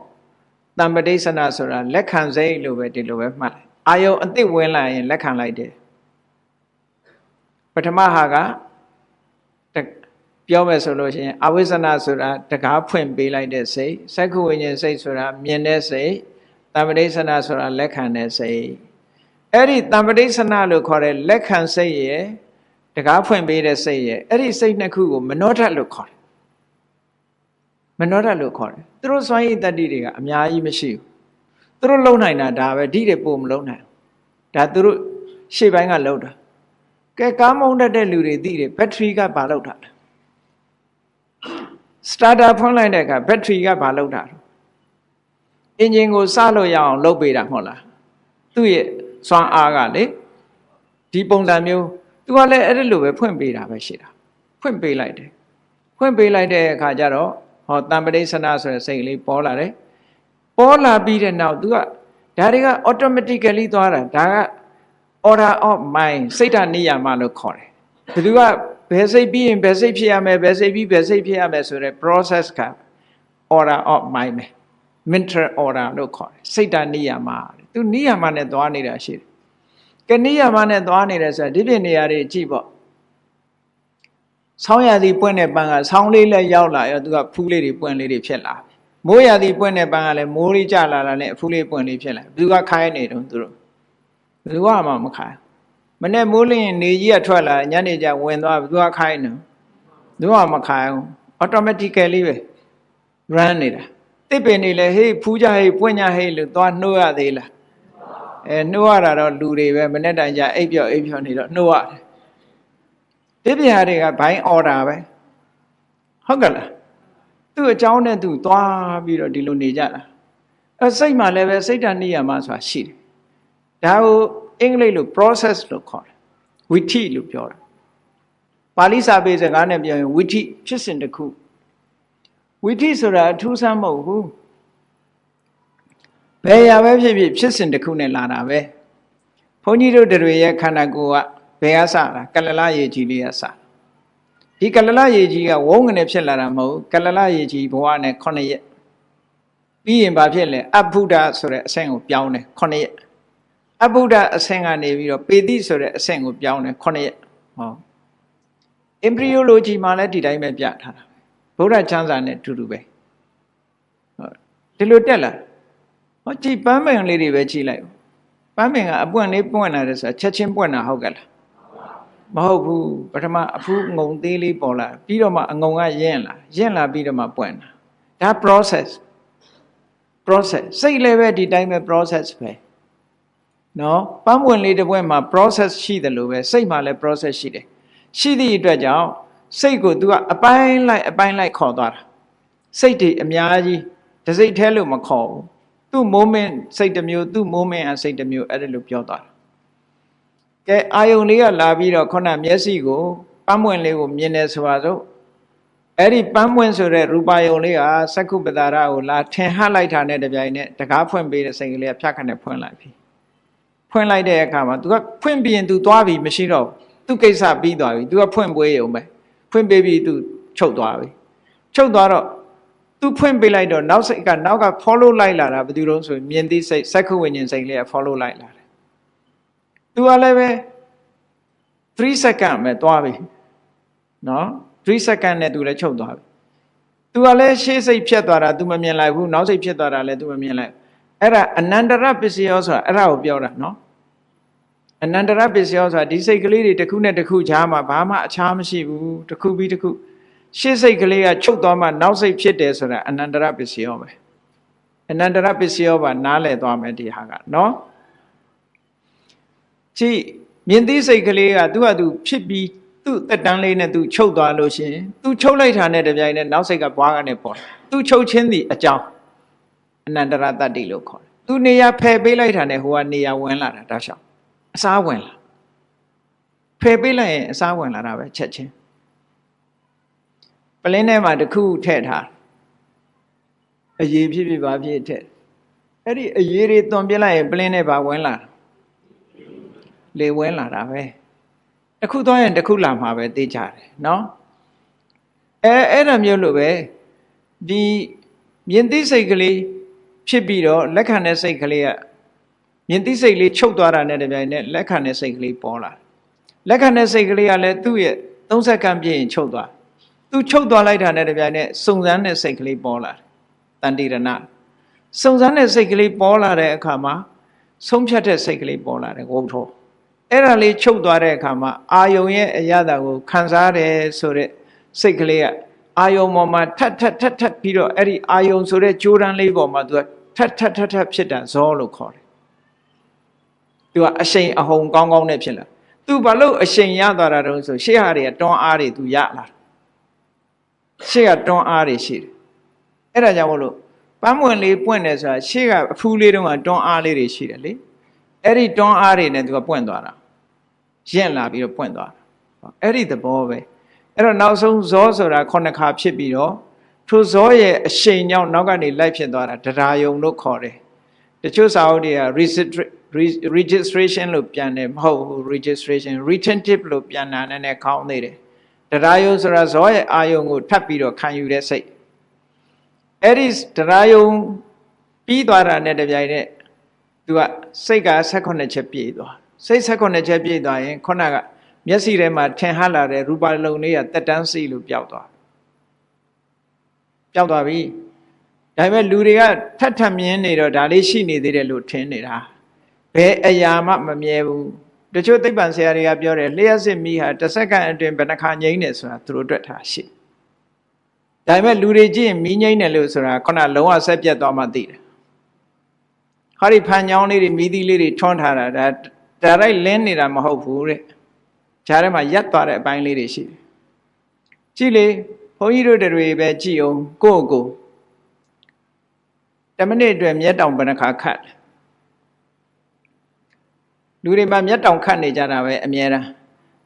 တမ္ပတိဆနာဆိုတာလက်ခံစိတ်လို့ပဲဒီလိုပဲမှတ်လိုက်အာယုံအတိတ်ဝင်လာရင်လက်ခံလိုက်တယ်ပထမဟာကပြောမယ်ဆိုလို့ရှိရင်အဝိဇ္ဇနာဆိုတာတကားဖွင့်ပေးလိုက်တဲ့စိတ်စက္ခုဝိညာဉ်စိတ်ဆိုတာမြင်တဲ့စိတ်တမ္ပတိဆနာဆိုတာလက်ခံတဲ့စိတ်အဲ့ဒီတမ္ပတိဆနာလို့ခေါ်တဲ့လက်ခံစိတ်ရဲ့တကားဖွင့်ပေးတဲ့စိတ်ရဲ့အဲ့ဒီစိတ်နှစ်ခုကိုမနောဓာတ်လို့ခေါ်တယ် မနောဓာတ်လို့ခေါ်တယ်သူတို့စွမ်းရည်တတ္တိတွေကအများကြီးမရှိဘူးသူတို့လုံနိုင်တာဒါပဲဓိတွေပို့မလုံနိုင်ဒါသူတို့ရှေ့ပိုင်းကလုံတာကဲကားမုန်းတတ်တဲ့လူတွေသိတယ်ဘက်ထရီကဘာလောက်တာလဲစတာတာဖွင့်လိုက်တဲ့အခါဘက်ထရီကဘာလောက်တာလဲအင်ဂျင်ကိုစလို့ရအောင်လုပ်ပေးတာမဟုတ်လားသူ့ရဲ့စွမ်းအားကလေဒီပုံစံမျိုးသူကလည်းအဲ့ဒီလိုပဲဖွင့်ပေးတာပဲရှိတာဖွင့်ပေးလိုက်တယ်ဖွင့်ပေးလိုက်တဲ့အခါကျတော့ ဟောတံပရိသနာဆိုတဲ့စိတ်ကလေးပေါ်လာတယ်ပေါ်လာပြီးတဲ့နောက် तू ကဒါတွေက automatically သွားတာဒါက order of mind စိတ်ဓာတ်နေရမှာလို့ခေါ်တယ်ဘယ်သူကဘယ်စိတ်ပြီးရင်ဘယ်စိတ်ဖြစ်ရမယ်ဘယ်စိတ်ပြီးဘယ်စိတ်ဖြစ်ရမယ်ဆိုတဲ့ process က order of mind ပဲ mental order လို့ခေါ်တယ်စိတ်ဓာတ်နေရမှာသူနေရမှာနဲ့သွားနေတာရှိတယ်ကနိယမနဲ့သွားနေတယ်ဆိုတာဒီပြင်နေရာတွေကြည့်ပေါ့ ဆောင်းရသည်ပွင့်တဲ့ပန်းကဆောင်းလေးလည်းရောက်လာရောသူကဖူးလေးတွေပွင့်လေးတွေဖြစ်လာမိုးရသည်ပွင့်တဲ့ပန်းကလည်းမိုးလေးကျလာတာနဲ့အဖူးလေးပွင့်လေးဖြစ်လာဘယ်သူကခိုင်းနေတုံးသူတို့ဘယ်သူကမှမခိုင်းမနဲ့မိုးလင်းနေကြီးကထွက်လာညနေကျဝင်သွားဘယ်သူကခိုင်းနေသူကမခိုင်းဘူး automatically ပဲ run နေတာတစ်ပင်နေလေဟေးဖူးကြဟေးပွင့်ကြဟေးလို့သွားနှိုးရသေးလားအဲနှိုးရတာတော့လူတွေပဲမနေ့တိုင်ကြအိပ်ပြော့အိပ်ပြော့နေတော့နှိုးရတယ် ပြပြတွေကဘိုင်းအော်ဒါပဲဟုတ်ကလားသူ့အကြောင်းနဲ့သူသွားပြီးတော့ဒီလိုနေကြတာအဲစိတ်မှလည်းပဲစိတ်ဓာတ်နိယာမဆိုတာရှိတယ်ဒါကိုအင်္ဂလိပ်လို process လို့ခေါ်တယ်ဝိထိလို့ပြောတာပါဠိစာပေစကားနဲ့ပြောရင်ဝိထိဖြစ်စဉ်တစ်ခုဝိထိဆိုတာအထူးဆန်းမဟုတ်ဘူးဘယ်ရာပဲဖြစ်ဖြစ်ဖြစ်စဉ်တစ်ခုနဲ့လာတာပဲဘုန်းကြီးတို့တွေရဲ့ခန္ဓာကိုယ်က ဘယ်ကစတာကလလရေကြီးလေးကစဒီကလလရေကြီးကဝုန်းကနေဖြစ်လာတာမဟုတ်ကလလရေကြီးဘဝနဲ့9ရက်ပြီးရင်ဘာဖြစ်လဲအဘုဒ္ဓဆိုတဲ့အဆင့်ကိုပြောင်းတယ်9ရက်အဘုဒ္ဓအဆင့်ကနေပြီးတော့ပေတိဆိုတဲ့အဆင့်ကိုပြောင်းတယ်9ရက်ဟော embryology မှာလည်းဒီတိုင်းပဲပြထားတာဗုဒ္ဓချမ်းသာနဲ့အတူတူပဲဟုတ်ဒီလိုတက်လာဟောကြည်ပန်းပင်လေးတွေပဲကြည်လိုက်ပန်းပင်ကအပွင့်လေးပွင့်လာတယ်ဆိုတာချက်ချင်းပွင့်တာဟုတ်ကဲ့လား မဟုတ်ဘူးပထမအဖူးငုံသေးလေးပေါ်လာပြီးတော့မှအငုံကရင့်လာရင့်လာပြီးတော့မှပွင့်တာဒါ process process စိတ်လည်းပဲဒီတိုင်းပဲ process ပဲနော်ပန်းပွင့်လေးတစ်ပွင့်မှာ process ရှိတယ်လို့ပဲစိတ်မှာလည်း process ရှိတယ်ရှိသည့်အတွက်ကြောင့်စိတ်ကို तू ကအပိုင်းလိုက်အပိုင်းလိုက်ခေါ်သွားတာစိတ်တွေအများကြီးတစိတ်แท้လို့မခေါ်ဘူးသူ့ moment စိတ်တစ်မျိုးသူ့ moment အစိတ်တစ်မျိုးအဲ့ဒါလို့ပြောသွားတာ ကဲအာယုန်လေးကလာပြီးတော့ခုနမျက်စိကိုပန်းပွင့်လေးကိုမြင်နေဆိုပါစို့အဲ့ဒီပန်းပွင့်ဆိုတဲ့ရူပါယုံလေးကစက္ခုပတာရကိုလာထင်ဟလိုက်တာနဲ့တပြိုင်နက်တကားဖွင့်ပေးတဲ့စိတ်ကလေးကဖြတ်ခနဲ့ဖွင့်လိုက်ပြီဖွင့်လိုက်တဲ့အခါမှာ तू ကဖွင့်ပြီးရင် तू သွားပြီမရှိတော့သူ့ကိစ္စပြီးသွားပြီ तू ကဖွင့်ပွဲရုံပဲဖွင့်ပေးပြီး तू ချုပ်သွားပြီချုပ်သွားတော့ तू ဖွင့်ပေးလိုက်တော့နောက်စိတ်ကနောက်က follow လိုက်လာတာဘယ်သူလုံးဆိုရင်မြင်သိစိတ်စက္ခုဝိညာဉ်စိတ်လေးက follow လိုက်လာ သူကလည်းပဲ3 second ပဲသွားပြီနော်3 second နဲ့သူလည်းချုပ်သွားပြီသူကလည်းရှေ့စိတ်ဖြတ်သွားတာသူမမြင်လိုက်ဘူးနောက်စိတ်ဖြတ်သွားတာလည်းသူမမြင်လိုက်အဲ့ဒါအနန္တရပစ္စယောဆိုတာအဲ့ဒါကိုပြောတာနော်အနန္တရပစ္စယောဆိုတာဒီစိတ်ကလေးတွေတစ်ခုနဲ့တစ်ခုကြားမှာဘာမှအခြားမရှိဘူးတစ်ခုပြီးတစ်ခုရှေ့စိတ်ကလေးကချုပ်သွားမှနောက်စိတ်ဖြစ်တယ်ဆိုတာအနန္တရပစ္စယောပဲအနန္တရပစ္စယောပါနားလည်သွားမယ်ဒီဟာကနော် ကြည့်မြင်သိစိတ်ကလေးကသူ့ဟာသူဖြစ်ပြီးသူ့တက်တန်းလေးနဲ့သူချုပ်သွားလို့ရှိရင်သူချုပ်လိုက်တာနဲ့တပြိုင်နက်နောက်စိတ်ကဘွားကနေပေါ်သူချုပ်ချင်းသည်အကြောင်းအနန္တရတတ္တိလို့ခေါ်တယ်သူနေရာဖယ်ပေးလိုက်တာနဲ့ဟိုကနေရာဝင်လာတာတောက်လျှောက်အစားဝင်လာဖယ်ပေးလိုက်ရင်အစားဝင်လာတာပဲချက်ချင်းပလင်းထဲမှာတစ်ခုထည့်ထားအရေးဖြစ်ဖြစ်ပါဖြစ်ထည့်အဲ့ဒီအရေးတွေသွန်ပြလိုက်ရင်ပလင်းထဲပါဝင်လာ လေဝင်လာတာပဲတစ်ခုသွားရင်တစ်ခုလာမှာပဲသိကြတယ်နော်အဲအဲ့ဒါမျိုးလို့ပဲဒီမြင်သိစိတ်ကလေးဖြစ်ပြီးတော့လက်ခံတဲ့စိတ်ကလေးကမြင်သိစိတ်လေးချုပ်သွားတာနဲ့တပြိုင်နက်လက်ခံတဲ့စိတ်ကလေးပေါ်လာလက်ခံတဲ့စိတ်ကလေးကလည်းသူ့ရဲ့30စက္ကန့်ပြည့်ရင်ချုပ်သွားသူချုပ်သွားလိုက်တာနဲ့တပြိုင်နက်စုံစမ်းတဲ့စိတ်ကလေးပေါ်လာတယ်တန်တိရဏစုံစမ်းတဲ့စိတ်ကလေးပေါ်လာတဲ့အခါမှာဆုံးဖြတ်တဲ့စိတ်ကလေးပေါ်လာတယ်ဝုထော အဲ့ဒါလေးချုပ်သွားတဲ့အခါမှာအာယုံရဲ့အရသာကိုခံစားတယ်ဆိုတဲ့စိတ်ကလေးကအာယုံပေါ်မှာထပ်ထပ်ထပ်ထပ်ပြီးတော့အဲ့ဒီအာယုံဆိုတဲ့ကြိုးတန်းလေးပေါ်မှာသူကထပ်ထပ်ထပ်ထပ်ဖြစ်တာဇောလို့ခေါ်တယ်သူကအရှိန်အဟုန်ကောင်းကောင်းနဲ့ဖြစ်လာသူဘာလို့အရှိန်ရသွားတာတုံးဆိုရှေ့ဟာတွေကတွန်းအားတွေသူရလာရှေ့ကတွန်းအားတွေရှိတယ်အဲ့ဒါကြောင့်မလို့ပန်းမွင့်လေးပွင့်တယ်ဆိုတာရှေ့ကအဖူးလေးတုန်းကတွန်းအားလေးတွေရှိတယ်လေ အဲ့ဒီတွန်းအားတွေနဲ့သူကပွင့်သွားတာရင့်လာပြီးတော့ပွင့်သွားတာအဲ့ဒီသဘောပဲအဲ့တော့နောက်ဆုံးဇောဆိုတာခုနှစ်ခါဖြစ်ပြီးတော့ထိုဇောရဲ့အရှိန်ကြောင့်နောက်ကနေလိုက်ဖြစ်သွားတာတရားယုံလို့ခေါ်တယ်တချို့စာအုပ်တွေက registration လို့ပြန်တယ်မဟုတ်ဘူး registration retentive လို့ပြန်တာနဲ့ခေါင်းသေးတယ်တရားယုံဆိုတာဇောရဲ့အာယုံကိုထပ်ပြီးတော့ခံယူတဲ့စိတ်အဲ့ဒီတရားယုံပြီးသွားတာနဲ့တပြိုင်နက် သူကစိတ်က16ချက်ပြည့်သွားစိတ်16ချက်ပြည့်သွားရင်ခုနကမျက်စိထဲမှာထင်ဟလာတဲ့ရူပလုံးလေးကတက်တန်းစီလို့ပျောက်သွားပျောက်သွားပြီဒါပေမဲ့လူတွေကထပ်ထပ်မြင်နေတော့ဒါလေးရှိနေသေးတယ်လို့ထင်နေတာဘယ်အရာမှမမြဲဘူးတချို့သိပ္ပံဆရာတွေကပြောတယ်လျှက်စစ်မီးဟာတစ်စက္ကန့်အတွင်းဘယ်နှခါငြိမ့်နေဆိုတာသူတို့တွေ့ထားရှိဒါပေမဲ့လူတွေကြည့်ရင်မီးငြိမ့်တယ်လို့ဆိုတာခုနလုံးဝဆက်ပြတ်သွားမှသိတယ် ဟောဒီဖန်ချောင်းလေးတွေမီးသီးလေးတွေထွန်းထားတာဒါဒါရိုက်လင်းနေတာမဟုတ်ဘူးတဲ့ဂျားထဲမှာရက်သွားတဲ့အပိုင်းလေးတွေရှိတယ်ကြည့်လေဘုန်းကြီးတို့တွေပဲကြည့်အောင်ကိုယ့်ကိုယ်10မိနစ်အတွက်မျက်တောင်ဘယ်နှခါခတ်လူတွေမှာမျက်တောင်ခတ်နေကြတာပဲအများအား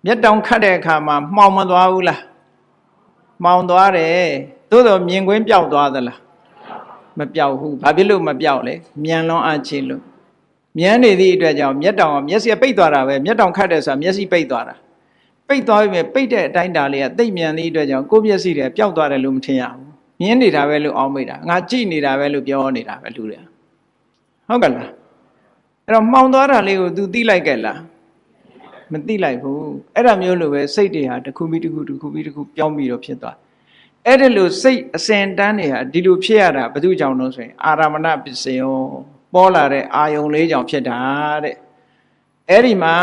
မျက်တောင်ခတ်တဲ့အခါမှာမှောင်မသွားဘူးလားမှောင်သွားတယ်သို့တော့မြင်ကွင်းပျောက်သွားသလား မပျောက်ဘူးဘာဖြစ်လို့မပျောက်လဲမြန်လွန်အားချင်းလို့မြန်နေသည့်အတွက်ကြောင့်မျက်တောင်ကမျက်စိပိတ်သွားတာပဲမျက်တောင်ခတ်တယ်ဆိုတာမျက်စိပိတ်သွားတာပိတ်သွားပြီမဲ့ပိတ်တဲ့အတိုင်းတာလေးကတိတ်မြန်သည့်အတွက်ကြောင့်ကိုယ့်မျက်စိတွေပျောက်သွားတယ်လို့မထင်ရဘူးမြင်နေတာပဲလို့အောင်းမိတာငါကြည့်နေတာပဲလို့ပြောနေတာပဲလူတွေဟုတ်ကလားအဲ့တော့မှောင်သွားတာလေးကို तू သိလိုက်ကြလားမသိလိုက်ဘူးအဲ့ဒါမျိုးလိုပဲစိတ်တွေဟာတစ်ခုပြီးတစ်ခုတစ်ခုပြီးတစ်ခုပြောင်းပြီးတော့ဖြစ်သွား အဲ့ဒါလို့စိတ်အစဉ်တန်းတွေဟာဒီလိုဖြစ်ရတာဘယ်သူကြောင့်လို့ဆိုရင် အာရမဏပစ္စယောပေါ်လာတဲ့အာယုံလေးကြောင့်ဖြစ်တာတဲ့အဲ့ဒီမှာ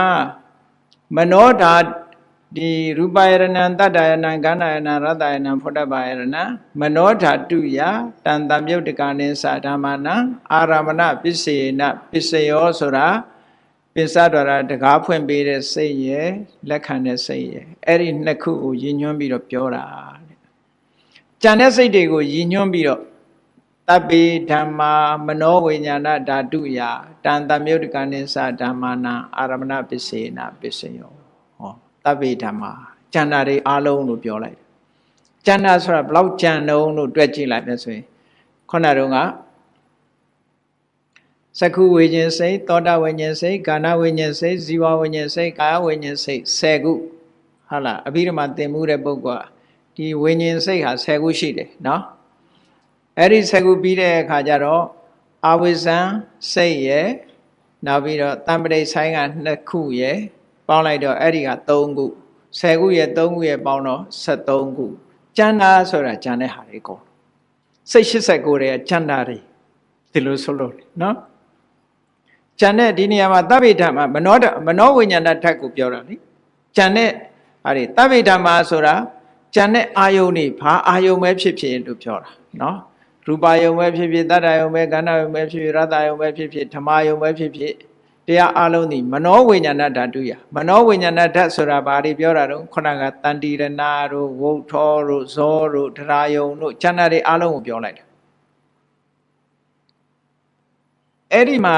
မနောဓာဒီရူပယရဏံတတ္တယရဏံကန္နာယရဏံရတ္တယရဏံဖုဒ္ဓဘာယရဏံမနောဓာတုယတန်တမြုတ်တကနိသဓမ္မနံအာရမဏပစ္စေနပစ္စယောဆိုတာပစ္စဒရတကားဖွင့်ပေးတဲ့စိတ်ရယ်လက်ခံတဲ့စိတ်ရယ်အဲ့ဒီနှစ်ခုကိုရည်ညွှန်းပြီးတော့ပြောတာတဲ့ ကြံတဲ့စိတ်တွေကိုရည်ညွှန်းပြီးတော့တပိဓမ္မာမနောဝိညာဏဓာတုယတန်တမြုတ်တကနိသဓမ္မနံအာရမဏပစ္စေနပစ္စယောတပိဓမ္မာကျန်တာတွေအားလုံးလို့ပြောလိုက်တယ်ကျန်တာဆိုတာဘလောက်ကြံတုံးလို့တွက်ကြည့်လိုက်မယ်ဆိုရင်ခုနတုန်းကသက္ခုဝိညာဉ်စိတ်သောတာဝိညာဉ်စိတ်ကာဏဝိညာဉ်စိတ်ဇီဝဝိညာဉ်စိတ်ကာယဝိညာဉ်စိတ်10ခုဟုတ်လားအဘိဓမ္မာသင်မှုတဲ့ပုဂ္ဂိုလ် ဒီဝိညာဉ်စိတ်ဟာ10ခုရှိတယ်နော်အဲ့ဒီ10ခုပြီးတဲ့အခါကျတော့အဝိဇ္ဇံစိတ်ရယ်နောက်ပြီးတော့တံပရိဆိုင်က2ခုရယ်ပေါင်းလိုက်တော့အဲ့ဒီက3ခု10ခုရဲ့3ခုရဲ့ပေါင်းတော့73ခုကျန်တာဆိုတာကျန်တဲ့ဟာတွေကုန်စိတ်89ရဲ့ကျန်တာတွေဒီလိုဆိုလို့နော်ကျန်တဲ့ဒီနေရာမှာသဗ္ဗေဓမ္မမနောမနောဝိညာဏဓာတ်ကိုပြောတာလေကျန်တဲ့ဟာတွေသဗ္ဗေဓမ္မဆိုတာ ကျန်တဲ့အာယုန်တွေဘာအာယုန်ပဲဖြစ်ဖြစ်လို့ပြောတာနော်ရူပါယုံပဲဖြစ်ဖြစ်တတ္တယုံပဲကန္နယုံပဲဖြစ်ဖြစ်ရတ္တယုံပဲဖြစ်ဖြစ်ဓမ္မယုံပဲဖြစ်ဖြစ်တရားအလုံးဒီမနောဝိညာဏဓာတုယမနောဝိညာဏဓာတ်ဆိုတာဘာတွေပြောတာတော့ခုနကတန်တိရဏတို့ဝုထောတို့ဇောတို့ဒရာယုံတို့ဉာဏ်တွေအလုံးကိုပြောလိုက်တာအဲ့ဒီမှာ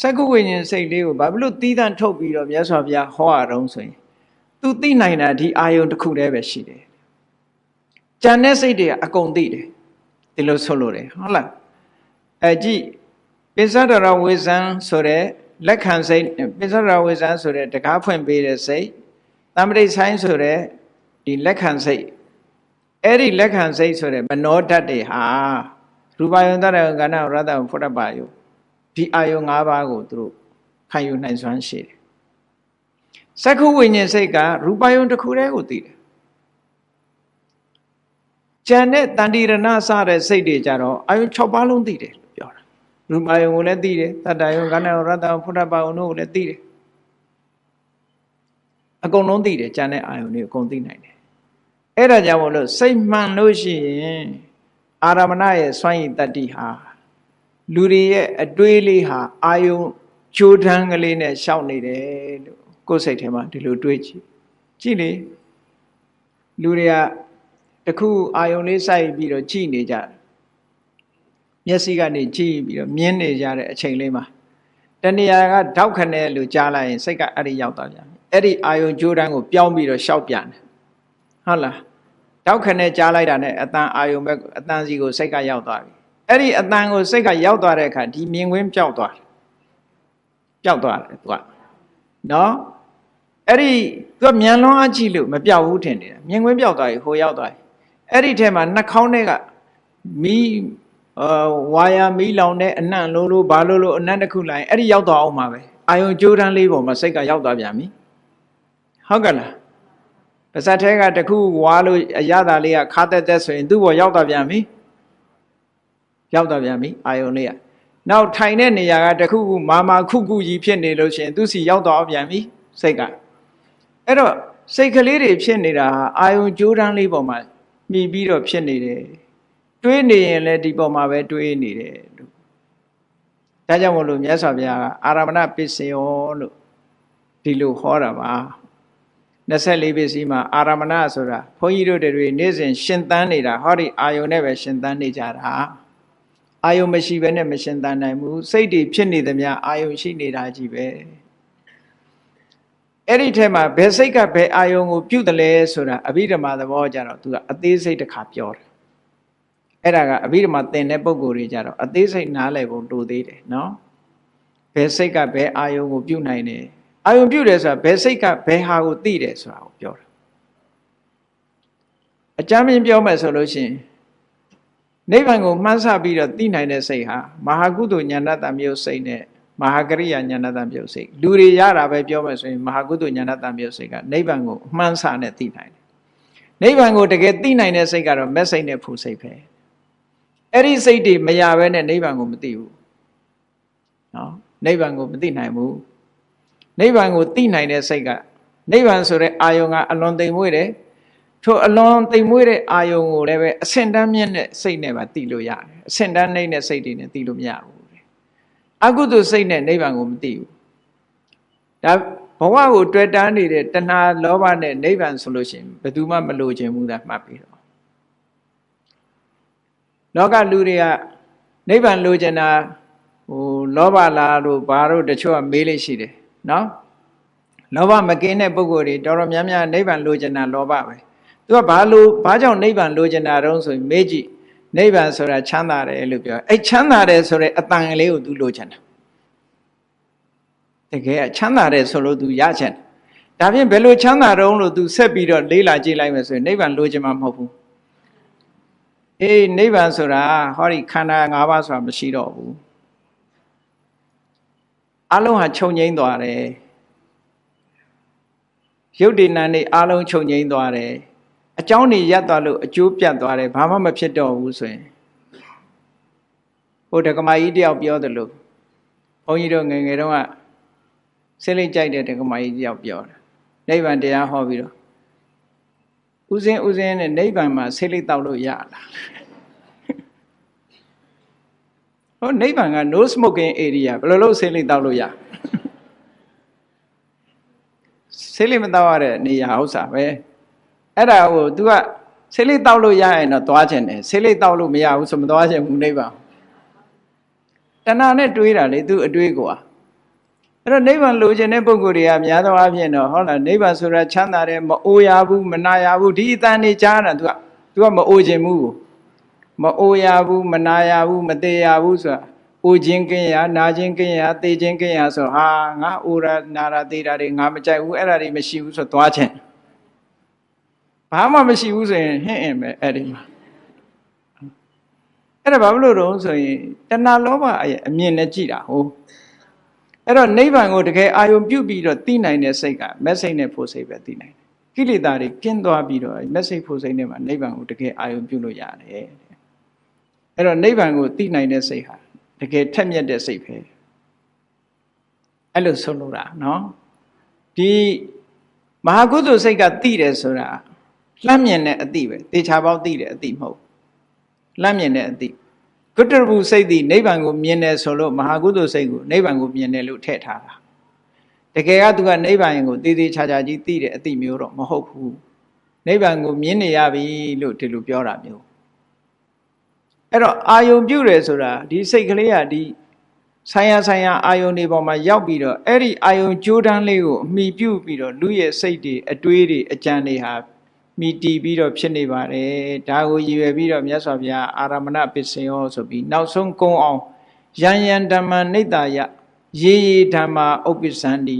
စက္ကုဝိညာဉ်စိတ်လေးကိုဘာဖြစ်လို့တီးတန့်ထုတ်ပြီးတော့မြတ်စွာဘုရားဟောရအောင်ဆိုရင်သူသိနိုင်တာဒီအာယုံတစ်ခုတည်းပဲရှိတယ် ကြံတဲ့စိတ်တွေကအကုန်သိတယ်ဒီလိုဆိုလို့တယ်ဟုတ်လားအဲကြည့်ပိစ္ဆဒရဝေဇံဆိုတဲ့လက်ခံစိတ်ပိစ္ဆဒရဝေဇံဆိုတဲ့တကားဖွင့်ပေးတဲ့စိတ်တမ္ပတိဆိုင်ဆိုတဲ့ဒီလက်ခံစိတ်အဲ့ဒီလက်ခံစိတ်ဆိုတဲ့မနောဓာတ်တွေဟာရူပယုံတရကဏ္ဍရတ္တဖုဒ္ဓပါယုဒီအာယု၅ပါးကိုသူတို့ခံယူနိုင်စွမ်းရှိတယ်စက္ခုဝိညာဉ်စိတ်ကရူပယုံတစ်ခုတည်းကိုသိတယ် ကြံတဲ့တန်တိရဏစတဲ့စိတ်တွေကြတော့အာယု6ပါးလုံးသိတယ်လို့ပြောတာရူပယုံကိုလည်းသိတယ်တတ္တယုံကဏ္ဍယုံရတ္တယုံဖုဒ္ဓပါယုံတို့ကိုလည်းသိတယ်အကုန်လုံးသိတယ်ကြံတဲ့အာယုံတွေအကုန်သိနိုင်တယ်အဲ့ဒါကြောင့်မို့လို့စိတ်မှန်လို့ရှိရင်အာရမဏရဲ့စွန့်ရည်တတ္တိဟာလူတွေရဲ့အတွေးလေးဟာအာယုံကြိုးတန်းကလေးနဲ့ရှောက်နေတယ်လို့ကိုယ်စိတ်ထဲမှာဒီလိုတွေးကြည့်ကြည့်လေလူတွေက တခုအာယုံလေးစိုက်ပြီးတော့ကြည့်နေကြတယ်မျက်စိကနေကြည့်ပြီးတော့မြင်နေကြတဲ့အချိန်လေးမှာတဏှာကထောက်ခနဲ့လို့ကြားလိုက်ရင်စိတ်ကအဲ့ဒီရောက်သွားပြန်ပြီအဲ့ဒီအာယုံကြိုးတန်းကိုပြောင်းပြီးတော့ရှောက်ပြန်တယ်ဟုတ်လားထောက်ခနဲ့ကြားလိုက်တာနဲ့အတန်အာယုံဘက်အတန်စီကိုစိတ်ကရောက်သွားပြီအဲ့ဒီအတန်ကိုစိတ်ကရောက်သွားတဲ့အခါဒီမြင်ကွင်းပျောက်သွားတယ်ပျောက်သွားတယ်သူကနော်အဲ့ဒီသူကမြန်လွန်အကြည့်လို့မပျောက်ဘူးထင်တယ်မြင်ကွင်းပျောက်သွားပြီဟိုရောက်သွားပြီ အဲ့ဒီထဲမှာနှာခေါင်းထဲကမီးအာဝါယာမီးလောင်တဲ့အနံ့လို့လို့ဘာလို့လို့အနံ့တစ်ခုလိုက်အဲ့ဒီရောက်သွားအောင်ပါပဲအာယုံကြိုးတန်းလေးပေါ်မှာစိတ်ကရောက်သွားပြန်ပြီဟုတ်ကလားပါဇက်ထဲကတခုဝါလို့အရသာလေးကခါတက်တက်ဆိုရင်သူ့ဘောရောက်သွားပြန်ပြီရောက်သွားပြန်ပြီအာယုံလေးကနောက်ထိုင်တဲ့နေရာကတခုခုမာမာခုခုကြီးဖြစ်နေလို့ရှိရင်သူစီရောက်သွားပြန်ပြီစိတ်ကအဲ့တော့စိတ်ကလေးတွေဖြစ်နေတာဟာအာယုံကြိုးတန်းလေးပေါ်မှာ မြည်ပြီးတော့ဖြစ်နေတယ်တွေးနေရင်လည်းဒီပေါ်မှာပဲတွေးနေတယ်လို့ဒါကြောင့်မလို့မြတ်စွာဘုရားကအာရမဏပစ္စယောလို့ဒီလိုဟောတာပါ24ပစ္စည်းမှာအာရမဏဆိုတာဘုန်းကြီးတို့တွေနေ့စဉ်ရှင်သန်နေတာဟောဒီအာယုန်နဲ့ပဲရှင်သန်နေကြတာအာယုန်မရှိဘဲနဲ့မရှင်သန်နိုင်ဘူးစိတ်တွေဖြစ်နေသမျှအာယုန်ရှိနေတာကြီးပဲ အဲ့ဒီထဲမှာဘယ်စိတ်ကဘယ်အာယုန်ကိုပြုတ်တယ်လဲဆိုတာအဘိဓမ္မာသဘောကြတော့သူကအသေးစိတ်တစ်ခါပြောတယ်အဲ့ဒါကအဘိဓမ္မာသင်တဲ့ပုံကိုယ်တွေကြတော့အသေးစိတ်နားလည်ဖို့တိုသေးတယ်နော်ဘယ်စိတ်ကဘယ်အာယုန်ကိုပြုတ်နိုင်တယ်အာယုံပြုတယ်ဆိုတာဘယ်စိတ်ကဘယ်ဟာကိုသိတယ်ဆိုတာကိုပြောတာအကြမ်းမြင်ပြောမယ်ဆိုလို့ရှိရင်နိဗ္ဗာန်ကိုမှန်းဆပြီးတော့သိနိုင်တဲ့စိတ်ဟာမဟာကုသိုလ်ဉာဏတမျိုးစိတ်နဲ့ မဟာကရိယာဉာဏတမျိုးစိတ်လူတွေရတာပဲပြောမယ်ဆိုရင်မဟာကုသိုလ်ဉာဏတမျိုးစိတ်ကနိဗ္ဗာန်ကိုမှန်းဆနဲ့သိနိုင်တယ်နိဗ္ဗာန်ကိုတကယ်သိနိုင်တဲ့စိတ်ကတော့မက်စိတ်နဲ့ဖူစိတ်ပဲအဲ့ဒီစိတ်တွေမရဘဲနဲ့နိဗ္ဗာန်ကိုမသိဘူးနော်နိဗ္ဗာန်ကိုမသိနိုင်ဘူးနိဗ္ဗာန်ကိုသိနိုင်တဲ့စိတ်ကနိဗ္ဗာန်ဆိုတဲ့အာယုံကအလွန်သိမ်မွေ့တယ်ထိုအလွန်သိမ်မွေ့တဲ့အာယုံကိုလည်းပဲအဆင့်တန်းမြင့်တဲ့စိတ်နဲ့ပါသိလို့ရတယ်အဆင့်တန်းနှိမ့်တဲ့စိတ်တွေနဲ့သိလို့မရဘူး အကုသိုလ်စိတ်နဲ့နိဗ္ဗာန်ကိုမသိဘူးဒါဘဝကိုတွေ့တားနေတဲ့တဏှာလောဘနဲ့နိဗ္ဗာန်ဆိုလို့ရှိရင်ဘယ်သူမှမလိုချင်ဘူးသာမှတ်ပြီးတော့လောကလူတွေကနိဗ္ဗာန်လိုချင်တာဟိုလောဘလားတို့ဘာတို့တချို့ကမေးလို့ရှိတယ်နော်လောဘမကင်းတဲ့ပုဂ္ဂိုလ်တွေတော်တော်များများနိဗ္ဗာန်လိုချင်တာလောဘပဲသူကဘာလို့ဘာကြောင့်နိဗ္ဗာန်လိုချင်တာတုံးဆိုရင်မေးကြည့် နိဗ္ဗာန်ဆိုတာချမ်းသာတယ်လို့ပြောအဲ့ချမ်းသာတယ်ဆိုတဲ့အတန်ကလေးကို तू လိုချင်တာတကယ်ချမ်းသာတယ်ဆိုလို့ तू ရချင်ဒါဖြင့်ဘယ်လိုချမ်းသာတုံးလို့ तू ဆက်ပြီးတော့လေးလာကြည့်လိုက်မယ်ဆိုရင်နိဗ္ဗာန်လိုချင်မှာမဟုတ်ဘူးအေးနိဗ္ဗာန်ဆိုတာဟောဒီခန္ဓာ၅ပါးဆိုတာမရှိတော့ဘူးအလုံးဟာခြုံငိမ့်သွားတယ်ရုပ်တည်နာနေအလုံးခြုံငိမ့်သွားတယ် အကြောင်းတွေရပ်သွားလို့အကျိုးပြတ်သွားတယ်ဘာမှမဖြစ်တော့ဘူးဆိုရင်ဟိုဒကမာကြီးတယောက်ပြောတယ်လို့ဘုန်းကြီးတို့ငယ်ငယ်တုန်းကဆင်းလိမ့်ကြိုက်တဲ့ဒကမာကြီးတယောက်ပြောတယ်နိဗ္ဗာန်တရားဟောပြီးတော့ဥစဉ်ဥစဉ်နဲ့နိဗ္ဗာန်မှာဆင်းလိမ့်တောက်လို့ရလားဟောနိဗ္ဗာန်က no smoking area ဘယ်လိုလုပ်ဆေးလိတောက်လို့ရဆေးလိမတောက်ရတဲ့နေရာဥစ္စာပဲ အဲ့ဒါကို तू ကဆေးလိတောက်လို့ရရင်တော့သွားခြင်းတယ်ဆေးလိတောက်လို့မရဘူးဆိုမသွားခြင်းဘူးနိဗ္ဗာန်တဏှာနဲ့တွေးတာလေ तू အတွေးကွာအဲ့တော့နိဗ္ဗာန်လိုချင်တဲ့ပုဂ္ဂိုလ်တွေကများသောအားဖြင့်တော့ဟုတ်လားနိဗ္ဗာန်ဆိုတာချမ်းသာတယ်မအိုရဘူးမနာရဘူးဒီအတန်နေကြားတာ तू က तू ကမအိုခြင်းဘူးမအိုရဘူးမနာရဘူးမသေးရဘူးဆိုတာအိုခြင်းကင်းရနာခြင်းကင်းရသေခြင်းကင်းရဆိုဟာငါအိုရနာရသေတာတွေငါမကြိုက်ဘူးအဲ့ဒါတွေမရှိဘူးဆိုသွားခြင်း ဘာမှမရှိဘူးဆိုရင်ဟင့်အင်ပဲအဲ့ဒီမှာအဲ့ဒါဘာလို့တော့ဆိုရင်တဏှာလောဘရဲ့အမြင်နဲ့ကြည့်တာဟုတ်အဲ့တော့နိဗ္ဗာန်ကိုတကယ်အာယုံပြုတ်ပြီးတော့သိနိုင်တဲ့စိတ်ကမက်စိတ်နဲ့ဖို့စိတ်ပဲသိနိုင်တယ်ကိလေသာတွေကင်းသွားပြီးတော့မက်စိတ်ဖို့စိတ်နဲ့မှနိဗ္ဗာန်ကိုတကယ်အာယုံပြုတ်လို့ရတယ်အဲ့တော့နိဗ္ဗာန်ကိုသိနိုင်တဲ့စိတ်ဟာတကယ်ထက်မြက်တဲ့စိတ်ပဲအဲ့လိုဆုံးလို့တာနော်ဒီမဟာကုသိုလ်စိတ်ကသိတယ်ဆိုတာ လှမ်းမြင်တဲ့အသိပဲတေချာပေါက်သိတဲ့အသိမဟုတ်လှမ်းမြင်တဲ့အသိကုတ္တရဘူးစိတ်သည်နိဗ္ဗာန်ကိုမြင်တယ်ဆိုလို့မဟာကုသိုလ်စိတ်ကိုနိဗ္ဗာန်ကိုမြင်တယ်လို့ထည့်ထားတာတကယ်ကသူကနိဗ္ဗာန်ကိုတည်တည်ချာချာကြီးသိတဲ့အသိမျိုးတော့မဟုတ်ဘူးနိဗ္ဗာန်ကိုမြင်နေရပြီလို့ဒီလိုပြောတာမျိုးအဲ့တော့အာယုံပြုတယ်ဆိုတာဒီစိတ်ကလေးကဒီဆိုင်ရာဆိုင်ရာအာယုံတွေပေါ်မှာရောက်ပြီးတော့အဲ့ဒီအာယုံကြိုးတန်းလေးကိုအမိပြုပြီးတော့လူရဲ့စိတ်တွေအတွေးတွေအကြံတွေဟာ မိတီးပြီးတော့ဖြစ်နေပါတယ်ဒါကိုရည်ရွယ်ပြီးတော့မြတ်စွာဘုရားအာရမဏပစ္စယောဆိုပြီးနောက်ဆုံးကုံအောင်ယံယံဓမ္မနိတ္တာယရေရေဓမ္မာဥပ္ပစ္စန္တိ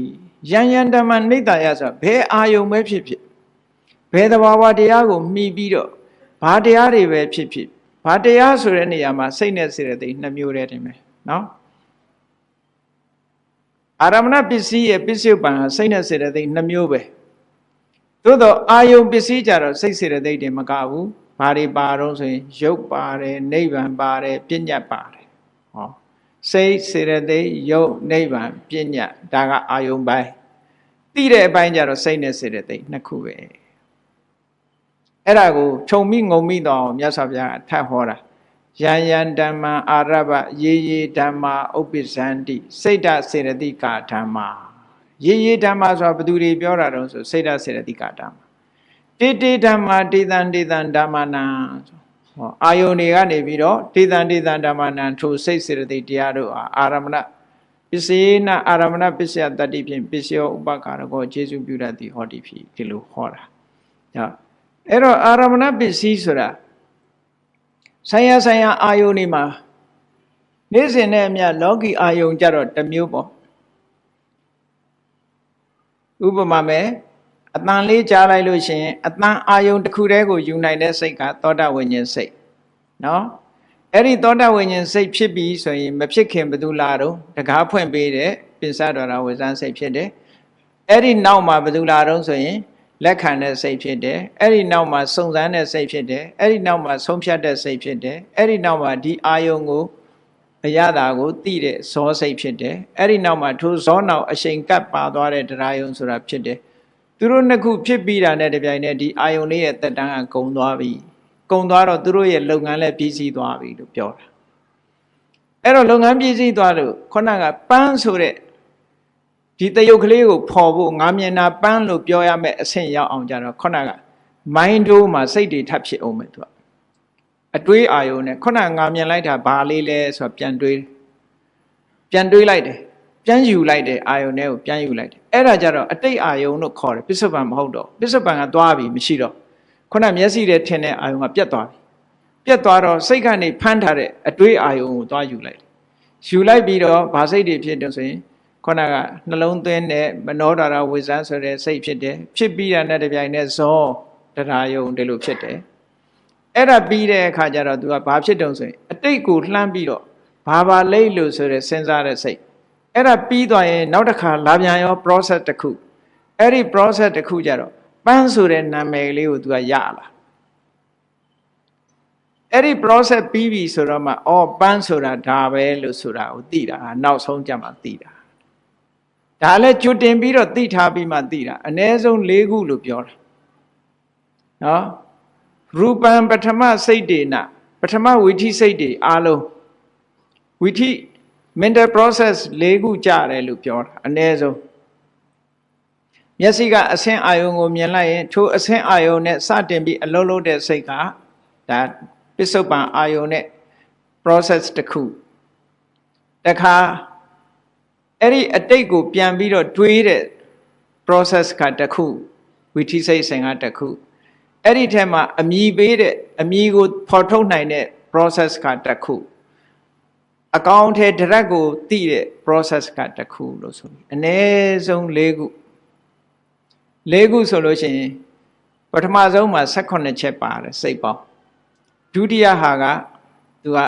ယံယံဓမ္မနိတ္တာယဆိုဘယ်အာယုံပဲဖြစ်ဖြစ်ဘယ်သဘာဝတရားကိုမှီပြီးတော့ဘာတရားတွေပဲဖြစ်ဖြစ်ဘာတရားဆိုတဲ့နေရာမှာစိတ်နဲ့စေတသိက်နှစ်မျိုးတည်းတင်မယ်နော်အာရမဏပစ္စည်းရဲ့ပစ္စုပန်ဟာစိတ်နဲ့စေတသိက်နှစ်မျိုးပဲ သို့တော့အာယုံပစ္စည်းကြတော့စိတ်စေတသိက်တွေမကဘူးဘာတွေပါတော့ဆိုရင်ရုပ်ပါတယ်နိဗ္ဗာန်ပါတယ်ပညာပါတယ်ဟောစိတ်စေတသိက်ရုပ်နိဗ္ဗာန်ပညာဒါကအာယုံပိုင်းသိတဲ့အပိုင်းကြတော့စိတ်နဲ့စေတသိက်နှစ်ခုပဲအဲ့ဒါကိုခြုံမိငုံမိတော့မြတ်စွာဘုရားထပ်ဟောတာယံယံဓမ္မအာရဘရေရေဓမ္မာဥပ္ပဇန္တိစိတ်တစေရတိကာဓမ္မာ ရေရေဓမ္မဆိုတာဘယ်သူတွေပြောတာတော့ဆိုစိတ်ဓာတ်စေတသိကဓမ္မတေတေဓမ္မတေတံတေတံဓမ္မနာဆိုဟောအာယုန်တွေကနေပြီးတော့တေတံတေတံဓမ္မနာထိုစိတ်စေတသိက်တရားတို့ဟာအာရမဏပစ္စေနအာရမဏပစ္စယတတ္တိဖြင့်ပစ္စယောဥပကာရကောခြေစုပြုတတ်သည်ဟောတိဖြစ်ဒီလိုဟောတာဟောအဲ့တော့အာရမဏပစ္စည်းဆိုတာဆိုင်ရဆိုင်ရအာယုန်တွေမှာနေ့စဉ်နဲ့အမျှလောကီအာယုန်ကြတော့တစ်မျိုးပေါ့ ဥပမာမဲ့အတန်လေးကြားလိုက်လို့ရှိရင်အတန်အာယုန်တစ်ခုတည်းကိုယူနိုင်တဲ့စိတ်ကသောတာဝိညာဉ်စိတ်နော်အဲ့ဒီသောတာဝိညာဉ်စိတ်ဖြစ်ပြီးဆိုရင်မဖြစ်ခင်ဘယ်သူလာတော့တကားဖွင့်ပေးတဲ့ပိစတော်ရာဝိဇန်းစိတ်ဖြစ်တယ်အဲ့ဒီနောက်မှာဘယ်သူလာတော့ဆိုရင်လက်ခံတဲ့စိတ်ဖြစ်တယ်အဲ့ဒီနောက်မှာစုံစမ်းတဲ့စိတ်ဖြစ်တယ်အဲ့ဒီနောက်မှာဆုံးဖြတ်တဲ့စိတ်ဖြစ်တယ်အဲ့ဒီနောက်မှာဒီအာယုံကို အရသာကိုသိတဲ့ဇောစိတ်ဖြစ်တယ်အဲ့ဒီနောက်မှာထိုဇောနောက်အရှိန်ကပ်ပါသွားတဲ့တရားယုံဆိုတာဖြစ်တယ်သူတို့နှစ်ခုဖြစ်ပြီးတာနဲ့တပြိုင်နက်ဒီအာယုန်လေးရဲ့တက်တန်းကကုံသွားပြီကုံသွားတော့သူတို့ရဲ့လုပ်ငန်းလည်းပြီးစီးသွားပြီလို့ပြောတာအဲ့တော့လုပ်ငန်းပြီးစီးသွားလို့ခုနကပန်းဆိုတဲ့ဒီတယုတ်ကလေးကိုဖော်ဖို့ငါမျက်နာပန်းလို့ပြောရမယ့်အဆင့်ရောက်အောင်ကြတော့ခုနကမိုင်းဒိုးမှာစိတ်တွေထပ်ဖြစ်အောင်မယ်သူက အတွေးအာယုန်နဲ့ခုနငါမြင်လိုက်တာဘာလေးလဲဆိုတော့ပြန်တွေးပြန်တွေးလိုက်တယ်ပြန်ယူလိုက်တယ်အာယုန်နဲ့ကိုပြန်ယူလိုက်တယ်အဲ့ဒါကြတော့အတိတ်အာယုန်လို့ခေါ်တယ်ပစ္စုပန်မဟုတ်တော့ပစ္စုပန်ကသွားပြီမရှိတော့ခုနမျက်စိထဲထင်တဲ့အာယုန်ကပြတ်သွားပြီပြတ်သွားတော့စိတ်ကနေဖမ်းထားတဲ့အတွေးအာယုန်ကိုသွားယူလိုက်တယ်ယူလိုက်ပြီးတော့ဗာစိတ်တွေဖြစ်တယ်ဆိုရင်ခုနကနှလုံးသွင်းတဲ့မနောဒရာဝိဇ္ဇာဆိုတဲ့စိတ်ဖြစ်တယ်ဖြစ်ပြီးတာနဲ့တပြိုင်နက်ဇောတရားယုံဒီလိုဖြစ်တယ် အဲ့ဒါပြီးတဲ့အခါကျတော့ तू ကဘာဖြစ်တုံဆိုရင်အတိတ်ကိုလှမ်းပြီးတော့ဘာဘာလိတ်လို့ဆိုတဲ့စဉ်းစားတဲ့စိတ်အဲ့ဒါပြီးသွားရင်နောက်တစ်ခါလာပြန်ရော process တစ်ခုအဲ့ဒီ process တစ်ခုကြတော့ပန်းဆိုတဲ့နာမည်လေးကို तू ကရလာအဲ့ဒီ process ပြီးပြီဆိုတော့မှအော်ပန်းဆိုတာဒါပဲလို့ဆိုတာကိုသိတာနောက်ဆုံးကြမှာသိတာဒါလည်းကျွတင်ပြီးတော့သိထားပြီးမှသိတာအ ਨੇ ဆုံး၄ခုလို့ပြောတာနော် ရူပံပထမစိတ်တေနပထမဝိထိစိတ်တွေအားလုံးဝိထိ mental process ၄ခုကြတယ်လို့ပြောတာအ ਨੇ ဆုံးမျက်စိကအဆင်းအာယုံကိုမြင်လိုက်ရင်ထိုအဆင်းအာယုံနဲ့စတင်ပြီးအလုံးလုံးတဲ့စိတ်ကဒါပစ္စုပန်အာယုံနဲ့ process တစ်ခုတခါအဲ့ဒီအတိတ်ကိုပြန်ပြီးတော့တွေးတဲ့ process ကတစ်ခုဝိထိစိတ်စဉ်ကတစ်ခု အဲ့ဒီထဲမှာအမြည်ပေးတဲ့အမြည်ကိုဖော်ထုတ်နိုင်တဲ့ process ကတစ်ခုအကောင့်ထဲ direct ကိုသိတဲ့ process ကတစ်ခုလို့ဆိုပြီးအ ਨੇ ဆုံး၄ခု၄ခုဆိုလို့ရှိရင်ပထမဆုံးမှာ18ချက်ပါတယ်စိတ်ပေါင်းဒုတိယဟာကသူက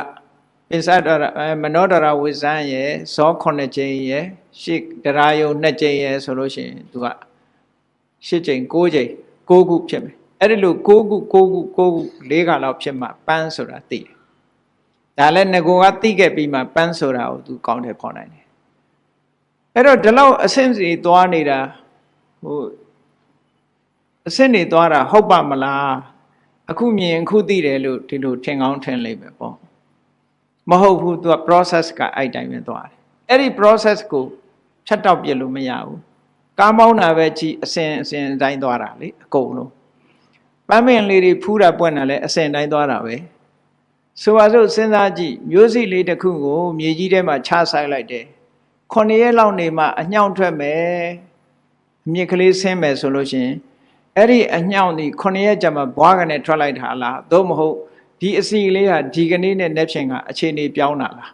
ပစ္စဒရမနောဒရဝိဇံရဲ့ဇော9ကြိမ်ရဲ့ရှစ်ဒရာယုံ2ကြိမ်ရဲ့ဆိုလို့ရှိရင်သူက8ကြိမ်9ကြိမ်9ခုဖြစ်မယ် အဲ့ဒီလို9ခု9ခု9ခု၄ခါလောက်ဖြစ်မှပန်းဆိုတာသိတယ်ဒါလည်းငကိုကသိခဲ့ပြီးမှပန်းဆိုတာကိုသူကောင်းတယ်ခေါ်နိုင်တယ်အဲ့တော့ဒီလောက်အဆင့်စီသွားနေတာဟိုအဆင့်နေသွားတာဟုတ်ပါမလားအခုမြင်အခုသိတယ်လို့ဒီလိုထင်ကောင်းထင်လိမ့်မယ်ပေါ့မဟုတ်ဘူးသူက process ကအဲ့တိုင်းပဲသွားတယ်အဲ့ဒီ process ကိုဖြတ်တောက်ပြလို့မရဘူးကားမောင်းတာပဲကြည်အစင်အစင်တိုင်းသွားတာလေအကုန်လုံး ပန်းပင်လေးတွေဖူးတာပွင့်တာလည်းအစင်တိုင်းသွားတာပဲဆိုပါစို့စဉ်းစားကြည့်မျိုးစိလေးတစ်ခုကိုမြေကြီးထဲမှာချဆိုင်လိုက်တယ်ခုနှစ်ရက်လောက်နေမှအညှောင်းထွက်မယ်အမြစ်ကလေးဆင်းမယ်ဆိုလို့ရှိရင်အဲ့ဒီအညှောင်းဒီခုနှစ်ရက်ကြာမှဘွားကနေထွက်လိုက်တာလားသို့မဟုတ်ဒီအစီလေးဟာဒီကနေ့နဲ့နေ့ဖြင့်ကအခြေအနေပြောင်းတာလား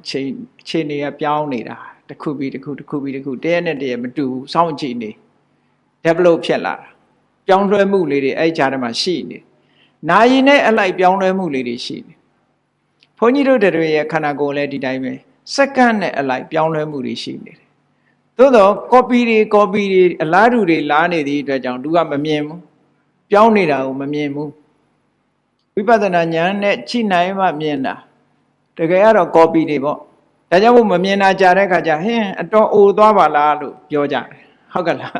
အခြေအခြေအနေကပြောင်းနေတာတစ်ခုပြီးတစ်ခုတစ်ခုပြီးတစ်ခုတရက်နဲ့တရက်မတူဘူးစောင့်ကြည့်နေ develop ဖြစ်လာတာ ပြောင်းလဲမှုလေးတွေအဲ့ကြားထဲမှာရှိနေနာယီနဲ့အလိုက်ပြောင်းလဲမှုလေးတွေရှိနေဘုန်းကြီးတို့တွေရဲ့ခန္ဓာကိုယ်လည်းဒီတိုင်းပဲစက္ကန့်နဲ့အလိုက်ပြောင်းလဲမှုတွေရှိနေတယ်သို့တော့ copy တွေ copy တွေအလားတူတွေလားနေသည့်အတွက်ကြောင့်သူကမမြင်ဘူးပြောင်းနေတာကိုမမြင်ဘူးဝိပဿနာဉာဏ်နဲ့ချိနိုင်မှမြင်တာတကယ်ကတော့ copy တွေပေါ့ဒါကြောင့်မို့မမြင်တာကြာတဲ့ခါကျဟင်းအတော်အိုသွားပါလားလို့ပြောကြတယ်ဟုတ်ကလား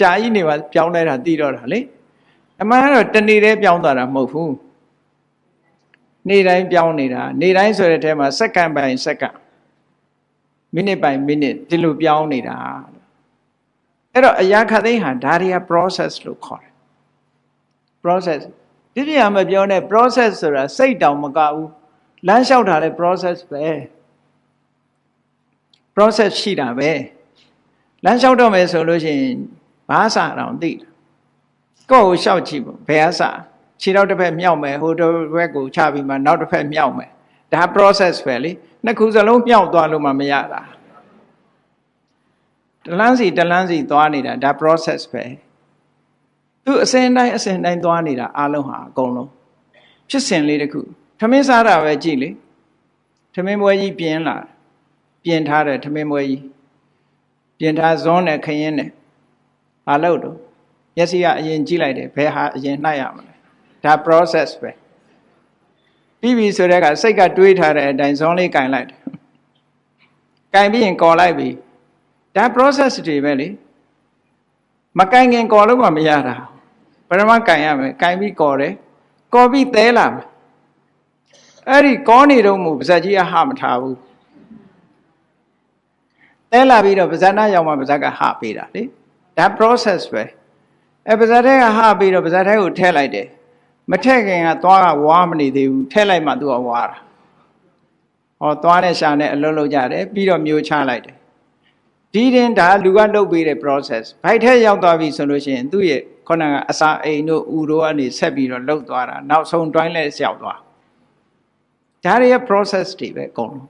ကြာကြီးနေပါပြောင်းလဲတာသိတော့တာလေအမှန်ကတော့တနေ့တည်းပြောင်းသွားတာမဟုတ်ဘူးနေ့တိုင်းပြောင်းနေတာနေ့တိုင်းဆိုတဲ့အဲမှာစက္ကန့်ပိုင်းစက္ကန့်မိနစ်ပိုင်းမိနစ်ဒီလိုပြောင်းနေတာအဲ့တော့အရာခသိန်းဟာဒါတွေက process လို့ခေါ်တယ် process ဒီပြမပြောနဲ့ process ဆိုတာစိတ်တောင်မကဘူးလမ်းလျှောက်တာလည်း process ပဲ process ရှိတာပဲလမ်းလျှောက်တော့မယ်ဆိုလို့ရှိရင် ဘာစာတောင်သိတယ်ကိုယ့်ကိုလျှောက်ကြည့်ပေါ့ဘယ်အစာခြေတော့တစ်ဖက်မြောက်မယ်ဟိုတစ်ဖက်ကိုချပြီးမှနောက်တစ်ဖက်မြောက်မယ်ဒါ process ပဲလေနှစ်ခုစလုံးမြောက်သွားလို့မှမရတာတလန်းစီတလန်းစီသွားနေတာဒါ process ပဲသူအစဉ်တိုင်းအစဉ်တိုင်းသွားနေတာအလုံးဟာအကုန်လုံးဖြစ်စဉ်လေးတခုထမင်းစားတာပဲကြည့်လေထမင်းပွဲကြီးပြင်းလာပြင်ထားတယ်ထမင်းပွဲကြီးပြင်ထားဇွန်းနဲ့ခရင်နဲ့ ဘာလို့တော့မျက်စိကအရင်ကြည့်လိုက်တယ်ဘယ်ဟာအရင်နှိုက်ရမလဲဒါ process ပဲပြီးပြီဆိုတဲ့ကစိတ်ကတွေးထားတဲ့အတိုင်းဇွန်းလေးကင်လိုက်တယ်ကင်ပြီးရင်ကော်လိုက်ပြီဒါ process တွေပဲလေမကင်ခင်ကော်လို့မှမရတာပရမကင်ရမယ်ကင်ပြီးကော်တယ်ကော်ပြီးသဲလာမယ်အဲ့ဒီကောနေတော့မို့ပါဇက်ကြီးကဟမထားဘူးတဲလာပြီးတော့ပါဇက်နာရောက်မှပါဇက်ကဟပေးတာလေ ဒါ process ပဲအဲပါဇက်တဲ့ကဟပြီးတော့ပါဇက်တဲ့ကိုထည့်လိုက်တယ်မထည့်ခင်ကသွားကဝါမနေသေးဘူးထည့်လိုက်မှသူကဝါတာဟောသွားနဲ့ရှာနဲ့အလုံးလုံးကြတယ်ပြီးတော့မျိုးချလိုက်တယ်ဒီတင်ဒါလူကလုပ်ပေးတဲ့ process ဘိုက်ထဲရောက်သွားပြီဆိုလို့ရှိရင်သူ့ရဲ့ခုနကအစာအိမ်တို့ဥတို့ကနေဆက်ပြီးတော့လှုပ်သွားတာနောက်ဆုံးတွိုင်းလဲလျှောက်သွားဒါတွေရဲ့ process တွေပဲအကုန်လုံး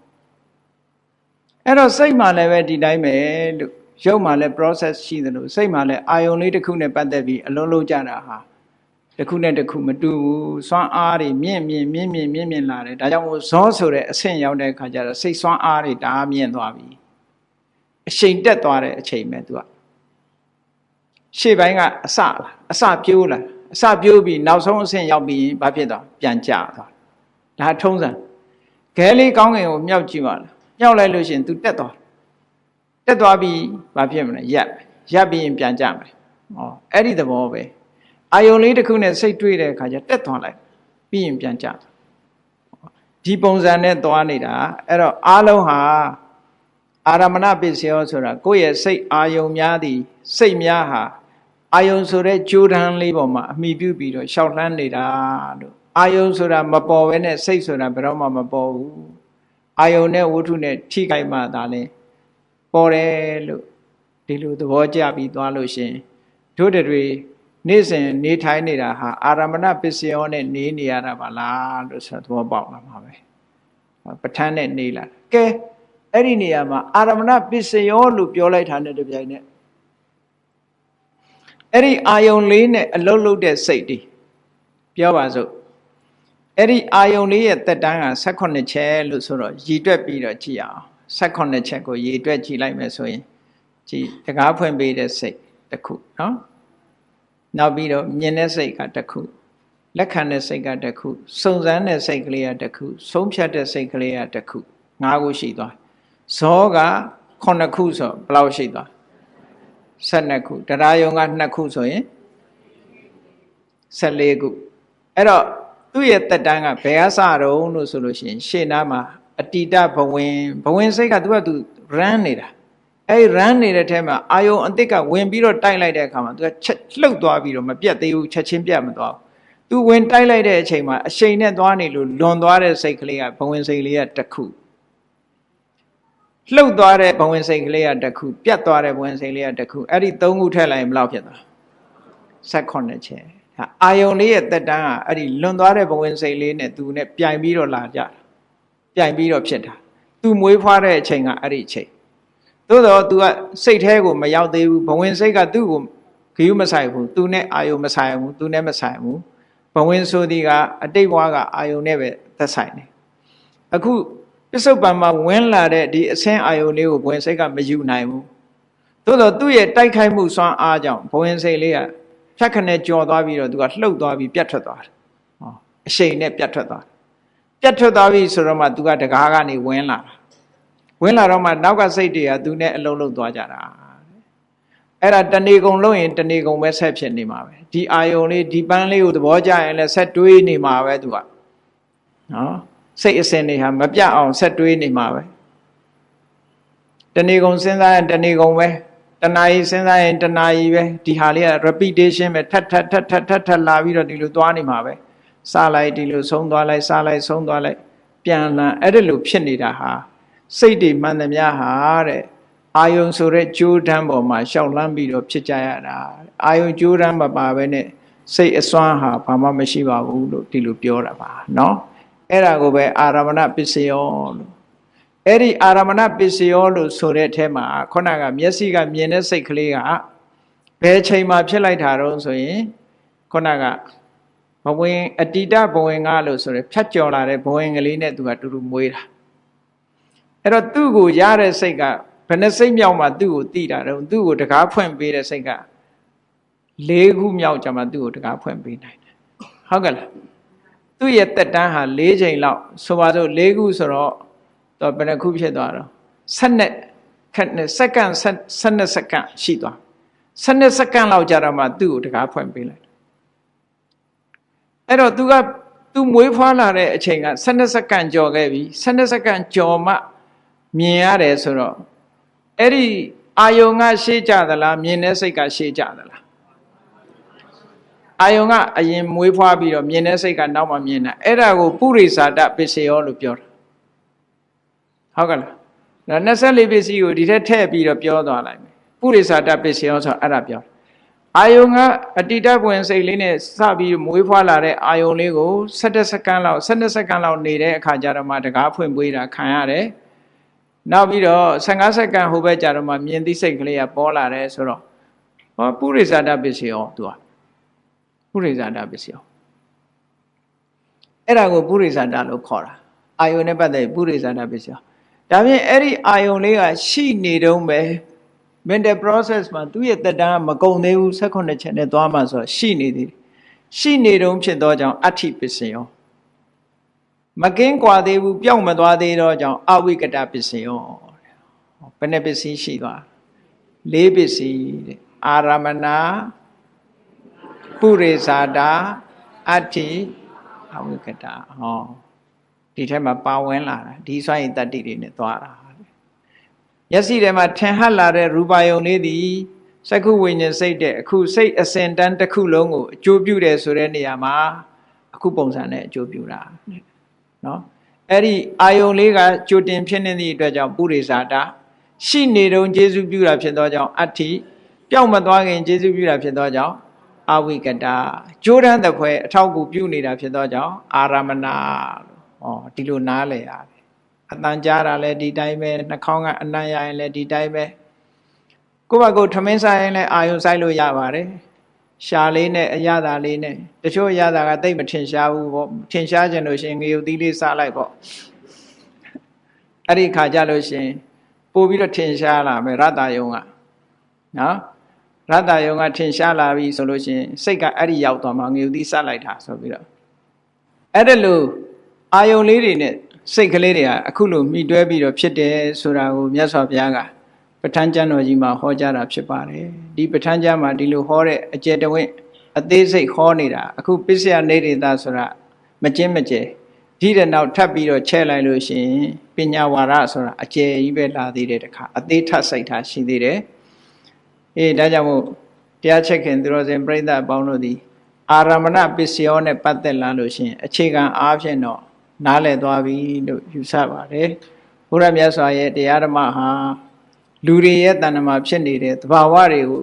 အဲ့တော့စိတ်မှလည်းပဲဒီတိုင်းပဲလို့ ရုပ်မှလည်း process ရှိတယ်လို့စိတ်မှလည်းအာယုံလေးတစ်ခုနဲ့ပတ်သက်ပြီးအလုံးလုံးကြတာဟာတစ်ခုနဲ့တစ်ခုမတူဘူးစွမ်းအားတွေမြင့်မြင့်မြင့်မြင့်မြင့်မြင့်လာတယ်ဒါကြောင့်မို့ဇောဆိုတဲ့အဆင့်ရောက်တဲ့အခါကျတော့စိတ်စွမ်းအားတွေဒါမြင့်သွားပြီအချိန်တက်သွားတဲ့အချိန်ပဲသူကရှေ့ပိုင်းကအစလားအစပြိုးလားအစပြိုးပြီးနောက်ဆုံးအဆင့်ရောက်ပြီးဘာဖြစ်သွားပြန်ကျသွားဒါထုံးစံခဲလေးကောင်းကင်ကိုမြောက်ကြည့်ပါလားမြောက်လိုက်လို့ရှိရင် तू တက်သွား တက်သွားပြီးဘာဖြစ်မလဲရပ်ရပ်ပြီးရင်ပြန်ကြမယ်ဟောအဲ့ဒီသဘောပဲအာယုံလေးတစ်ခုနဲ့စိတ်တွေ့တဲ့အခါကျတက်သွားလိုက်ပြီးရင်ပြန်ကြဒီပုံစံနဲ့သွားနေတာအဲ့တော့အားလုံးဟာအာရမဏပစ္စယောဆိုတာကိုယ့်ရဲ့စိတ်အာယုံများသည် စိတ်များဟာအာယုံဆိုတဲ့ကြိုးတန်းလေးပေါ်မှာအမိပြုပြီးတော့ရှောက်လှမ်းနေတာလို့အာယုံဆိုတာမပေါ်ဘဲနဲ့စိတ်ဆိုတာဘယ်တော့မှမပေါ်ဘူးအာယုံနဲ့ဝတ္ထုနဲ့ထိခိုက်မှသာလဲ ပေါ်တယ်လို့ဒီလိုသဘောကျပြီးသွားလို့ရှင်တို့တွေနေ့စဉ်နေထိုင်နေတာဟာအာရမဏပစ္စယောနဲ့နေနေရတာပါလားလို့ဆိုသဘောပေါက်လာမှာပဲပဋ္ဌာန်းနဲ့နေလာကဲအဲ့ဒီနေရာမှာအာရမဏပစ္စယောလို့ပြောလိုက်တာနဲ့တပြိုင်နက်အဲ့ဒီအာယုံလေးနဲ့အလုတ်လုတ်တဲ့စိတ်တွေပြောပါစို့အဲ့ဒီအာယုံလေးရဲ့တက်တန်းက18ချက်လို့ဆိုတော့ရည်တွက်ပြီးတော့ကြည့်အောင် 18ချက်ကိုရည်တွက်ကြည့်လိုက်မယ်ဆိုရင်ကြည်တကားဖွင့်ပေးတဲ့စိတ်တစ်ခုနော်နောက်ပြီးတော့မြင်တဲ့စိတ်ကတစ်ခုလက်ခံတဲ့စိတ်ကတစ်ခုစုံစမ်းတဲ့စိတ်ကလေးကတစ်ခုဆုံးဖြတ်တဲ့စိတ်ကလေးကတစ်ခုငါးခုရှိသွားဇောက9ခုဆိုဘယ်လောက်ရှိသွား12ခုတရားယုံက2ခုဆိုရင်14ခုအဲ့တော့သူ့ရဲ့တက်တန်းကဘယ်အစတုံးလို့ဆိုလို့ရှိရင်ရှေ့နားမှာ အတိတဘဝင်ဘဝင်စိတ်ကသူကသူ run နေတာအဲ့ run နေတဲ့ထဲမှာအာယုံအစ်စ်ကဝင်ပြီးတော့တိုက်လိုက်တဲ့အခါမှာသူကချက်လှုပ်သွားပြီးတော့မပြတ်သေးဘူးချက်ချင်းပြတ်မသွားဘူးသူဝင်တိုက်လိုက်တဲ့အချိန်မှာအရှိန်နဲ့သွားနေလို့လွန်သွားတဲ့စိတ်ကလေးကဘဝင်စိတ်လေးကတစ်ခုလှုပ်သွားတဲ့ဘဝင်စိတ်ကလေးကတစ်ခုပြတ်သွားတဲ့ဘဝင်စိတ်လေးကတစ်ခုအဲ့ဒီသုံးခုထည့်လိုက်ရင်ဘယ်လောက်ဖြစ်သွား18ချက်အာယုံလေးရဲ့တက်တန်းကအဲ့ဒီလွန်သွားတဲ့ဘဝင်စိတ်လေးနဲ့သူနဲ့ပြိုင်ပြီးတော့လာကြတာ ပြိုင်ပြီးတော့ဖြစ်တာသူမွေးဖွားတဲ့အချိန်ကအဲ့ဒီအချိန်သို့တော့ तू ကစိတ်แท้ကိုမရောက်သေးဘူးဘဝင်စိတ်ကသူ့ကိုဂယုမဆိုင်ဘူး तू နဲ့အာယုံမဆိုင်ဘူး तू နဲ့မဆိုင်ဘူးဘဝင်ဆိုဒီကအတိတ်ဘဝကအာယုံနဲ့ပဲသက်ဆိုင်တယ်အခုပစ္စုပန်မှာဝင်လာတဲ့ဒီအဆင်းအာယုန်လေးကိုဘဝင်စိတ်ကမယူနိုင်ဘူးသို့တော့သူ့ရဲ့တိုက်ခိုက်မှုစွမ်းအားကြောင့်ဘဝင်စိတ်လေးကဖြတ်ခနဲ့ကြော်သွားပြီးတော့သူကလှုပ်သွားပြီးပြတ်ထွက်သွားတယ်ဟောအရှိန်နဲ့ပြတ်ထွက်သွား ပြတ်ထွက်သွားပြီဆိုတော့မှသူကတကားကနေဝင်လာတာဝင်လာတော့မှနောက်ကစိတ်တွေကသူနဲ့အလုံးလုံးသွားကြတာအဲ့ဒါတဏီကုံလုံးရင်တဏီကုံပဲဆက်ဖြစ်နေမှာပဲဒီအာယုံလေးဒီပန်းလေးကိုသဘောကျရင်လည်းဆက်တွေးနေမှာပဲသူကနော်စိတ်အစဉ်တွေဟာမပြတ်အောင်ဆက်တွေးနေမှာပဲနေ့ကုန်စဉ်းစားရင်တနေ့ကုန်ပဲတဏှာကြီးစဉ်းစားရင်တဏှာကြီးပဲဒီဟာလေးက repetition ပဲထပ်ထပ်ထပ်ထပ်ထပ်ထပ်လာပြီးတော့ဒီလိုသွားနေမှာပဲ စလိုက်ဒီလိုဆုံးသွားလိုက်စလိုက်ဆုံးသွားလိုက်ပြန်လာအဲ့ဒါလိုဖြစ်နေတာဟာစိတ်တွေမှန်သမျှဟာတဲ့အာယုံဆိုတဲ့ကြိုးတန်းပေါ်မှာရှောက်လန်းပြီးတော့ဖြစ်ကြရတာအာယုံကြိုးတန်းမပါဘဲနဲ့စိတ်အစွမ်းဟာဘာမှမရှိပါဘူးလို့ဒီလိုပြောတာပါเนาะအဲ့ဒါကိုပဲအာရမဏပစ္စယောလို့အဲ့ဒီအာရမဏပစ္စယောလို့ဆိုတဲ့အထဲမှာခုနကမျက်စိကမြင်တဲ့စိတ်ကလေးကဘယ်ချိန်မှာဖြစ်လိုက်တာတော့ဆိုရင်ခုနက ဘဝင်အတိတဘဝင်ကလို့ဆိုရယ်ဖြတ်ကျော်လာတဲ့ဘဝင်ကလေးနဲ့သူကတူတူမွေးတာအဲ့တော့သူ့ကိုရတဲ့စိတ်ကဘယ်နှစိတ်မြောက်မှသူ့ကိုတိတာတော့သူ့ကိုတကားဖွင့်ပေးတဲ့စိတ်က၄ခုမြောက်ကြမှာသူ့ကိုတကားဖွင့်ပေးနိုင်တယ်ဟုတ်ကဲ့လားသူ့ရဲ့တက်တန်းဟာ၄ချိန်လောက်ဆိုပါစို့၄ခုဆိုတော့တော့ဘယ်နှခုဖြစ်သွားတော့7နဲ့ခက်နဲ့စက္ကန့်12စက္ကန့်ရှိသွား12စက္ကန့်လောက်ကြာတော့မှသူ့ကိုတကားဖွင့်ပေးလိုက် အဲ့တော့သူကသူမွေးဖွားလာတဲ့အချိန်က12စက္ကန့်ကျော်ခဲ့ပြီ12စက္ကန့်ကျော်မှမြင်ရတယ်ဆိုတော့အဲ့ဒီအာယုံကရှေ့ကြသလားမြင်တဲ့စိတ်ကရှေ့ကြသလားအာယုံကအရင်မွေးဖွားပြီးတော့မြင်တဲ့စိတ်ကနောက်မှမြင်တာအဲ့ဒါကိုပုရိသတာပစ္စယောလို့ပြောတာဟုတ်ကဲ့လားဒါ24ပစ္စည်းကိုဒီထက်ထည့်ပြီးတော့ပြောသွားလိုက်မယ်ပုရိသတာပစ္စယောဆိုအဲ့ဒါပြော အာယုံကအတိတပွင့်စိတ်လေးနဲ့စပြီးမွေးဖွားလာတဲ့အာယုံလေးကို17စက္ကန့်လောက်12စက္ကန့်လောက်နေတဲ့အခါကျတော့မှတကားဖွင့်ပွေးတာခံရတယ်နောက်ပြီးတော့15စက္ကန့်ဟိုဘက်ကြတော့မှမြင်သိစိတ်ကလေးကပေါ်လာတယ်ဆိုတော့ဟောပုရိသတာပစ္စယောသူကပုရိသတာပစ္စယောအဲ့ဒါကိုပုရိသတာလို့ခေါ်တာအာယုန်နဲ့ပတ်သက်ပုရိသတာပစ္စယောဒါဖြင့်အဲ့ဒီအာယုန်လေးကရှိနေတုံးပဲ mental process မှာသူ့ရဲ့တက်တန်းကမကုန်သေးဘူး16ချက်နဲ့သွားမှဆိုတော့ရှိနေသေးတယ်ရှိနေတုံးဖြစ်သောကြောင့်အဋ္ဌိပစ္စယောမကင်းကွာသေးဘူးပျောက်မသွားသေးတော့ကြောင့်အဝိကတပစ္စယောဘယ်နှပစ္စည်းရှိသွားလေးပစ္စည်းတဲ့အာရမဏပုရိသတာအဋ္ဌိအဝိကတဟောဒီထက်မှာပါဝင်လာတာဒီစွမ်းရည်တတ္တိတွေနဲ့သွားတာ မျက်စိထဲမှာထင်ဟပ်လာတဲ့ရူပါယုံလေးသည်စက္ခုဝိညာဉ်စိတ်တဲ့အခုစိတ်အစဉ်တန်းတစ်ခုလုံးကိုအကျိုးပြုတယ်ဆိုတဲ့နေရာမှာအခုပုံစံနဲ့အကျိုးပြုတာနော်အဲ့ဒီအာယုံလေးကကြိုတင်ဖြစ်နေသည့်အတွက်ကြောင့်ပုရိသတာရှိနေတုံကျေစုပြုတာဖြစ်သောကြောင့်အဋ္ဌိပျောက်မသွားခင်ကျေစုပြုတာဖြစ်သောကြောင့်အဝိကတာကြိုးတန်းတဲ့ခွဲအထောက်ကူပြုနေတာဖြစ်သောကြောင့်အာရမဏလို့ဩဒီလိုနားလည်ရတယ် အတန်ကြားတာလည်းဒီတိုင်းပဲနှာခေါင်းကအနံ့ရရင်လည်းဒီတိုင်းပဲကိုယ့်ဘက်ကိုထမင်းစားရင်လည်းအာယုံဆိုင်လို့ရပါတယ်ရှာလေးနဲ့အရသာလေးနဲ့တချို့အရသာကတိတ်မထင်ရှားဘူးပေါ့ထင်ရှားခြင်းလို့ရှင်ငေယူသီးလေးစားလိုက်ပေါ့အဲ့ဒီခါကြလို့ရှင်ပို့ပြီးတော့ထင်ရှားလာမယ်ရတ္တယုံကနော်ရတ္တယုံကထင်ရှားလာပြီဆိုလို့ရှင်စိတ်ကအဲ့ဒီရောက်သွားမှငေယူသီးစားလိုက်တာဆိုပြီးတော့အဲ့ဒါလို့အာယုံလေးတွေနဲ့ စိတ်ကလေးတွေကအခုလိုမိတွဲပြီးတော့ဖြစ်တယ်ဆိုတာကိုမြတ်စွာဘုရားကပဋ္ဌာန်းကျမ်းတော်ကြီးမှာဟောကြားတာဖြစ်ပါတယ်ဒီပဋ္ဌာန်းကျမ်းမှာဒီလိုဟောတဲ့အကျယ်တဝင့်အသေးစိတ်ဟောနေတာအခုပစ္စယနေရတာဆိုတာမကျင်းမကျဲဒီတဲ့နောက်ထပ်ပြီးတော့ချဲ့လိုက်လို့ရှိရင်ပညာဝါဒဆိုတာအကျယ်ကြီးပဲလာသေးတယ်တခါအသေးထပ်စိတ်ထားရှိသေးတယ်အေးဒါကြောင့်မို့တရားချက်ခင်သူတော်စင်ပြိဿအပေါင်းတို့သည်အာရမဏပစ္စယောနဲ့ပတ်သက်လာလို့ရှိရင်အခြေခံအားဖြင့်တော့ နားလည်သွားပြီလို့ယူဆပါတယ်ဘုရားမြတ်စွာရဲ့တရားဓမ္မဟာလူတွေရဲ့တဏ္ဍမှာဖြစ်နေတဲ့သဘာဝတွေကို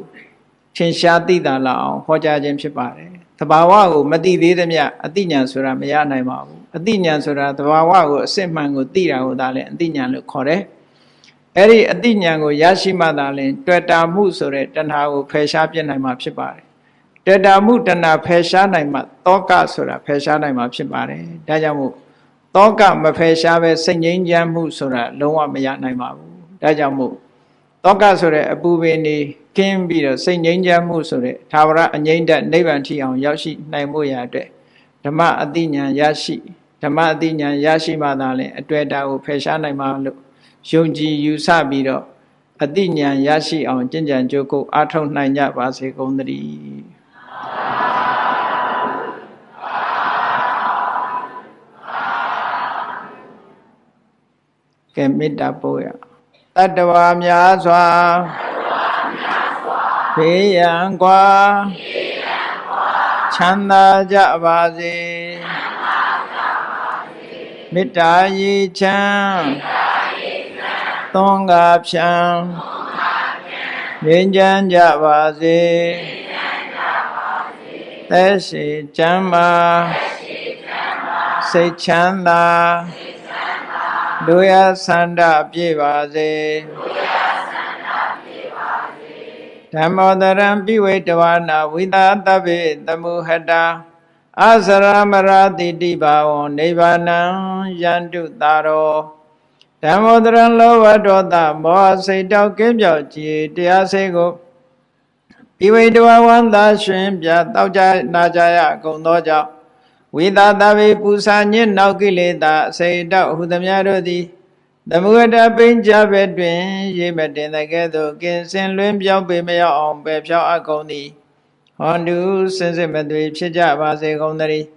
ထင်ရှားသိတာလောက်အောင်ဟောကြားခြင်းဖြစ်ပါတယ်သဘာဝကိုမသိသေးသမျှအတိညာဆိုတာမရနိုင်ပါဘူးအတိညာဆိုတာသဘာဝကိုအစစ်မှန်ကိုသိတာကိုဒါလည်းအတိညာလို့ခေါ်တယ်အဲ့ဒီအတိညာကိုရရှိမှသာလျှင်တွေ့တာမှုဆိုတဲ့တဏှာကိုဖယ်ရှားပြနိုင်မှာဖြစ်ပါတယ်တွေ့တာမှုတဏှာဖယ်ရှားနိုင်မှတောကဆိုတာဖယ်ရှားနိုင်မှာဖြစ်ပါတယ်ဒါကြောင့်မို့ တောကမဖယ်ရှားပဲစိတ်ငြိမ်းချမ်းမှုဆိုတာလုံးဝမရနိုင်ပါဘူးဒါကြောင့်မို့တောကဆိုတဲ့အပူပင်နေကင်းပြီးတော့စိတ်ငြိမ်းချမ်းမှုဆိုတဲ့သာဝရအငြိမ့်တဲ့နိဗ္ဗာန်ထီအောင်ရောက်ရှိနိုင်မှုရာအတွက်ဓမ္မအတိညာရရှိဓမ္မအတိညာရရှိမှသာလဲအတွေ့အတာကိုဖယ်ရှားနိုင်မှာလို့ယုံကြည်ယူဆပြီးတော့အတိညာရရှိအောင်ကြင်ကြံကြိုးကုပ်အားထုတ်နိုင်ကြပါစေကုန်သတည်း ကဲမေတ္တာပို့ရတတ္တဝါများစွာဘေးရန်ကွာချမ်းသာကြပါစေမေတ္တာရေချမ်းသွန်ကားဖြံငြိမ်းချမ်းကြပါစေသက်ရှိချမ်းသာစိတ်ချမ်းသာ လူရဆန္ဒပြည့်ပါစေဓမ္မောတရံပိဝေတဝနာဝိသတဗ္ဗေတမုဟတာအစရမရတိတိဘာဝံနိဗ္ဗာနံယန္တုတာရောဓမ္မောတရံလောဘဒေါသမောဟစိတ်တောက်ကင်းပြောက်ကြည်တရားစိတ်ကိုပိဝေတဝဝန္တာရှင်ပြတောက်ကြနာကြရကုန်သောကြောင့် ဝိသတဗ္ဗေပူဇာညစ်နောက်ကိလေသာအစိတ်တောက်ဟုသမျှတို့သည်သမုဒ္ဒပိဉ္ကြဘက်တွင်ရိပ်မတင်တဲ့ကဲ့သို့ကင်စင်လွင်ပြောင်းပေမရောက်အောင်ပယ်ဖြောင်းအပ်ကုန်သည်ဟောတုစင်စစ်မသွေဖြစ်ကြပါစေကုန်သတည်း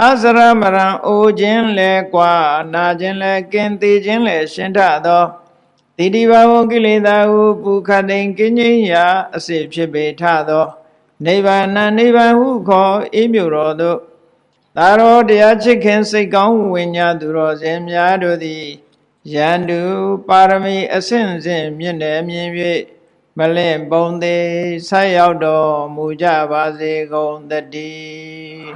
အစရမရံအိုခြင်းလဲကွာနာခြင်းလဲကင်သေးခြင်းလဲရှင်းထသောတိတိဘာဝကိလေသာဟုပုခတ်တိန်ကင်းခြင်းရာအစစ်ဖြစ်ပေထသောနိဗ္ဗာန်နိဗ္ဗာန်ဟုခေါ်အေးမြတော်သို့ သာရောတရားချစ်ခင်စိတ်ကောင်းဝိညာသူတော်စင်များတို့သည်ယန္တုပါရမီအဆင့်ဆင့်မြင့်တယ်မြင်၍မလင့်ပုံသေးဆက်ရောက်တော်မူကြပါစေကုန်တည်း